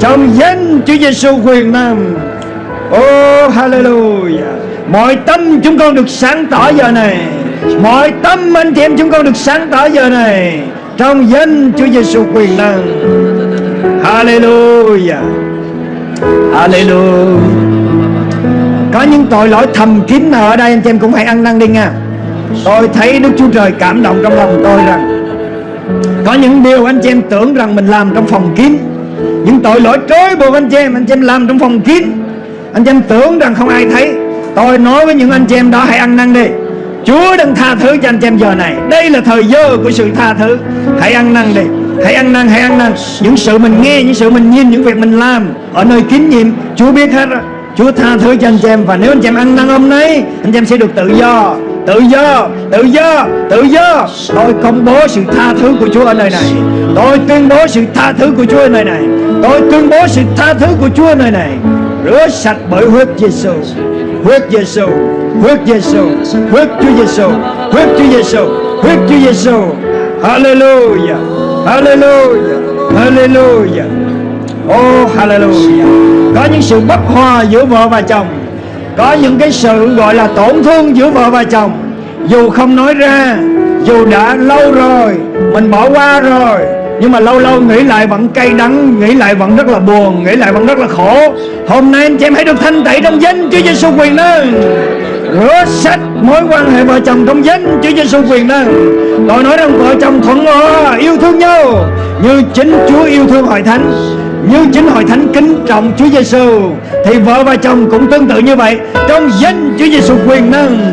Trong danh Chúa Giêsu quyền năng Oh hallelujah. Mọi tâm chúng con được sáng tỏ giờ này. Mọi tâm anh chị em chúng con được sáng tỏ giờ này, Trong danh Chúa Giêsu quyền năng Hallelujah. Hallelujah. Có những tội lỗi thầm kín ở đây, anh chị em cũng hãy ăn năn đi nha. Tôi thấy Đức Chúa Trời cảm động trong lòng tôi rằng có những điều anh chị em tưởng rằng mình làm trong phòng kín. Những tội lỗi trối buộc anh chị em Anh chị em làm trong phòng kín. Anh chị em tưởng rằng không ai thấy. Tôi nói với những anh chị em đó hãy ăn năn đi. Chúa đang tha thứ cho anh chị em giờ này. Đây là thời giờ của sự tha thứ. Hãy ăn năn đi. Hãy ăn năn, hãy ăn năn. Những sự mình nghe, những sự mình nhìn, những việc mình làm Ở nơi kín nhiệm Chúa biết hết rồi. Chúa tha thứ cho anh chị em Và nếu anh chị em ăn năn hôm nay Anh chị em sẽ được tự do. Tự do, tự do, tự do. Tôi công bố sự tha thứ của Chúa ở nơi này. Tôi tuyên bố sự tha thứ của Chúa ở nơi này. Tôi tuyên bố sự tha thứ của Chúa ở nơi này. Rửa sạch bởi huyết Giêsu Huyết Giêsu Huyết Giêsu Huyết Chúa Giêsu Huyết Chúa Giêsu Huyết Chúa Giêsu Hallelujah Hallelujah Hallelujah. Oh hallelujah. Có những sự bất hòa giữa vợ và chồng. Có những cái sự gọi là tổn thương giữa vợ và chồng. Dù không nói ra, Dù đã lâu rồi, Mình bỏ qua rồi, nhưng mà lâu lâu nghĩ lại vẫn cay đắng, Nghĩ lại vẫn rất là buồn, Nghĩ lại vẫn rất là khổ. Hôm nay anh chị em hãy được thanh tẩy trong danh Chúa Giêsu quyền năng. Rửa sạch mối quan hệ vợ chồng trong danh Chúa Giêsu quyền năng. Tôi nói rằng vợ chồng thuận hòa, yêu thương nhau, Như chính Chúa yêu thương hội thánh như chính hội thánh kính trọng Chúa Giêsu thì vợ và chồng cũng tương tự như vậy. Trong danh Chúa Giêsu quyền năng,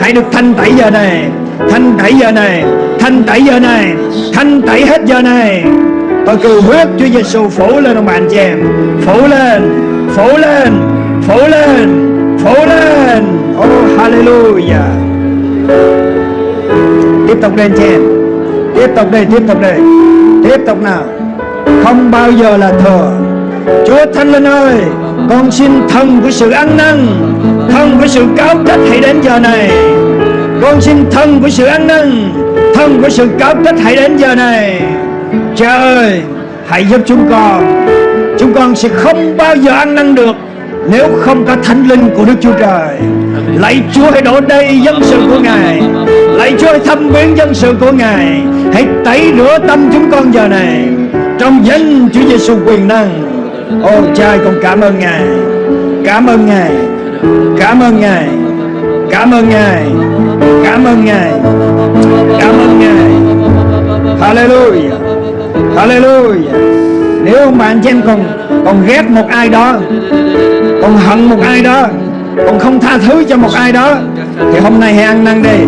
hãy được thanh tẩy giờ này, thanh tẩy giờ này, thanh tẩy giờ này, thanh tẩy hết giờ này. Tôi cầu huyết Chúa Giêsu phủ lên ông bạn chị em. Phủ lên phủ lên phủ lên phủ lên. Oh hallelujah. Tiếp tục lên chị em. Tiếp tục đây, tiếp tục đây. Tiếp tục nào không bao giờ là thừa Chúa Thánh Linh ơi, Con xin thần của sự ăn năn Thần của sự cáo trách hãy đến giờ này. Con xin thần của sự ăn năn Thần của sự cáo trách hãy đến giờ này. Cha ơi, Hãy giúp chúng con. Chúng con sẽ không bao giờ ăn năn được Nếu không có thánh linh của Đức Chúa Trời. Lạy Chúa hãy đổ đầy dân sự của Ngài. Lạy Chúa hãy thăm viếng dân sự của Ngài. Hãy tẩy rửa tâm chúng con giờ này trong danh Chúa Giêsu quyền năng. Ô, cha con cảm ơn Ngài. Cảm ơn Ngài. Cảm ơn Ngài. Cảm ơn Ngài. Cảm ơn Ngài. Cảm ơn Ngài. Hallelujah. Hallelujah. Nếu mà anh chị em còn còn ghét một ai đó, Còn hận một ai đó, Còn không tha thứ cho một ai đó, Thì hôm nay hãy ăn năn đi.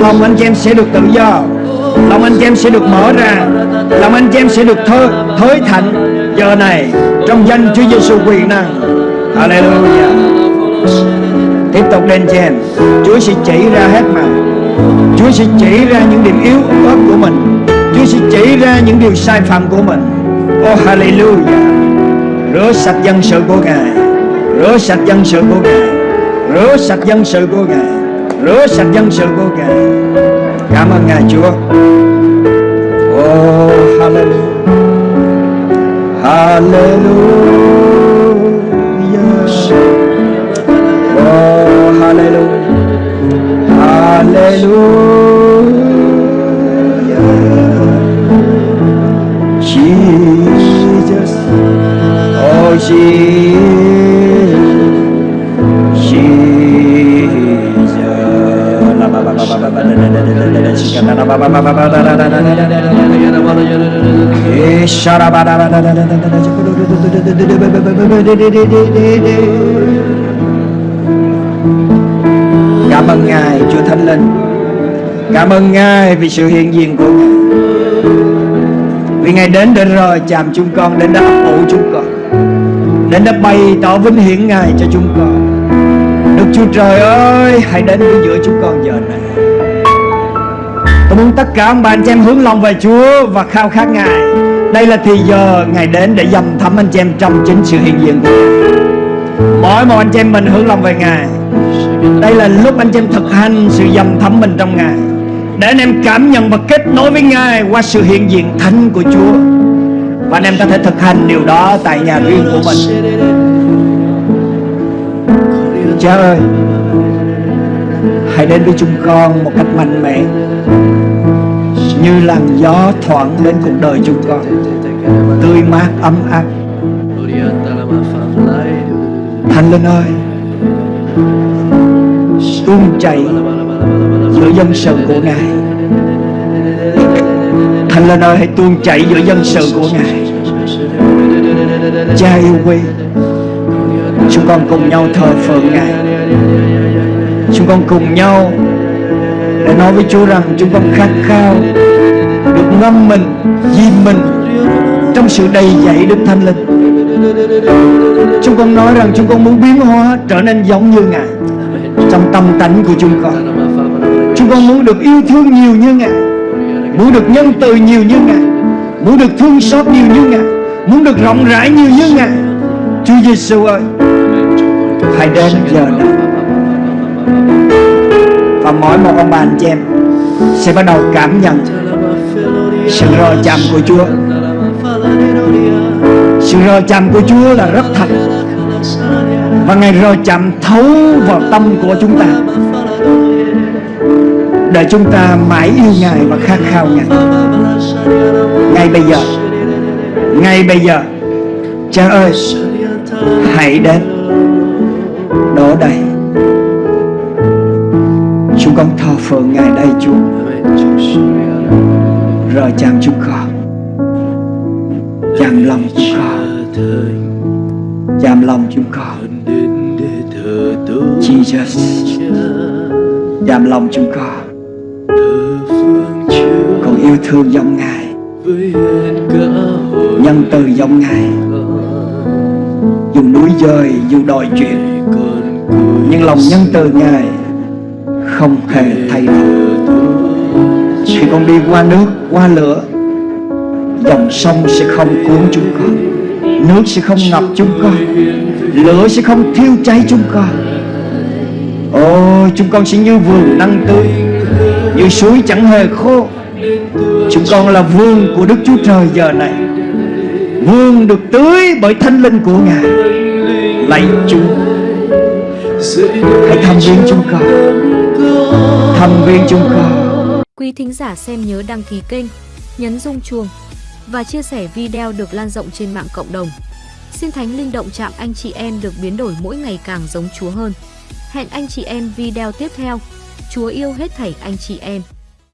Lòng anh chị em sẽ được tự do. Lòng anh chị em sẽ được mở ra lòng anh chị em sẽ được thơ, thới thạnh giờ này trong danh Chúa Giêsu quyền năng. Hallelujah. Tiếp tục lên chị em Chúa sẽ chỉ ra hết mà Chúa sẽ chỉ ra những điểm yếu ớt của mình. Chúa sẽ chỉ ra những điều sai phạm của mình. Oh Hallelujah. Rửa sạch dân sự của Ngài. Rửa sạch dân sự của Ngài. Rửa sạch dân sự của Ngài. Rửa sạch dân sự của Ngài. Cảm ơn Ngài, Chúa. Oh. Hallelujah. Hallelujah. Oh hallelujah. Hallelujah Jesus Oh Jesus Cảm ơn Ngài, Chúa Thánh Linh. Cảm ơn Ngài vì sự hiện diện của Ngài. Vì Ngài đến để rồi chạm chúng con, Đến đã ấp ủ chúng con. Đến đã bày tỏ vinh hiển Ngài cho chúng con. Đức Chúa Trời ơi, Hãy đến với giữa chúng con giờ này. Tôi muốn tất cả ông bà anh chị em hướng lòng về Chúa Và khao khát Ngài. Đây là thì giờ Ngài đến để dầm thấm anh chị em Trong chính sự hiện diện của Ngài. Mỗi một anh chị em mình hướng lòng về Ngài. Đây là lúc anh chị em thực hành Sự dầm thấm mình trong Ngài. Để anh em cảm nhận và kết nối với Ngài Qua sự hiện diện thánh của Chúa. Và anh em có thể thực hành điều đó tại nhà riêng của mình. Cha ơi, hãy đến với chúng con một cách mạnh mẽ như làn gió thoảng đến cuộc đời chúng con. Tươi mát, ấm áp. Thánh Linh ơi, tuôn chảy giữa dân sự của Ngài. Thánh Linh ơi, hãy tuôn chảy giữa dân sự của Ngài. Cha yêu quý, Chúng con cùng nhau thờ phượng Ngài. Chúng con cùng nhau để nói với Chúa rằng chúng con khát khao Được ngâm mình, dìm mình Trong sự đầy dẫy Đức Thánh Linh. Chúng con nói rằng chúng con muốn biến hóa Trở nên giống như Ngài Trong tâm tánh của chúng con. Chúng con muốn được yêu thương nhiều như Ngài Muốn được nhân từ nhiều như Ngài Muốn được thương xót nhiều như Ngài Muốn được rộng rãi nhiều như Ngài. Chúa Giêsu ơi Hãy đến giờ này mỗi một ông bà anh chị em Sẽ bắt đầu cảm nhận Sự rò chạm của Chúa. Sự rò chạm của Chúa là rất thật. Và Ngài rò chạm thấu vào tâm của chúng ta, Để chúng ta mãi yêu Ngài và khát khao Ngài. Ngay bây giờ, Ngay bây giờ, Cha ơi, Hãy đến Đổ đầy. Chúng con thờ phượng Ngài đây Chúa. Rờ chạm chúng con Chạm lòng chúng con Chạm lòng chúng con Jesus. Chạm lòng chúng con Con yêu thương giống Ngài. Nhân từ giống Ngài. Dù núi dời, dù đòi chuyện Nhưng lòng nhân từ Ngài không hề thay đổi. Khi con đi qua nước, qua lửa Dòng sông sẽ không cuốn chúng con Nước sẽ không ngập chúng con Lửa sẽ không thiêu cháy chúng con. Ôi chúng con sẽ như vườn năng tươi Như suối chẳng hề khô. Chúng con là vườn của Đức Chúa Trời giờ này Vườn được tưới bởi thanh linh của Ngài. Lạy Chúa Hãy tham viếng chúng con. Thăm viếng chúng ta. Quý thính giả xem nhớ đăng ký kênh, nhấn rung chuông và chia sẻ video được lan rộng trên mạng cộng đồng. Xin Thánh Linh động chạm anh chị em được biến đổi mỗi ngày càng giống Chúa hơn. Hẹn anh chị em video tiếp theo. Chúa yêu hết thảy anh chị em.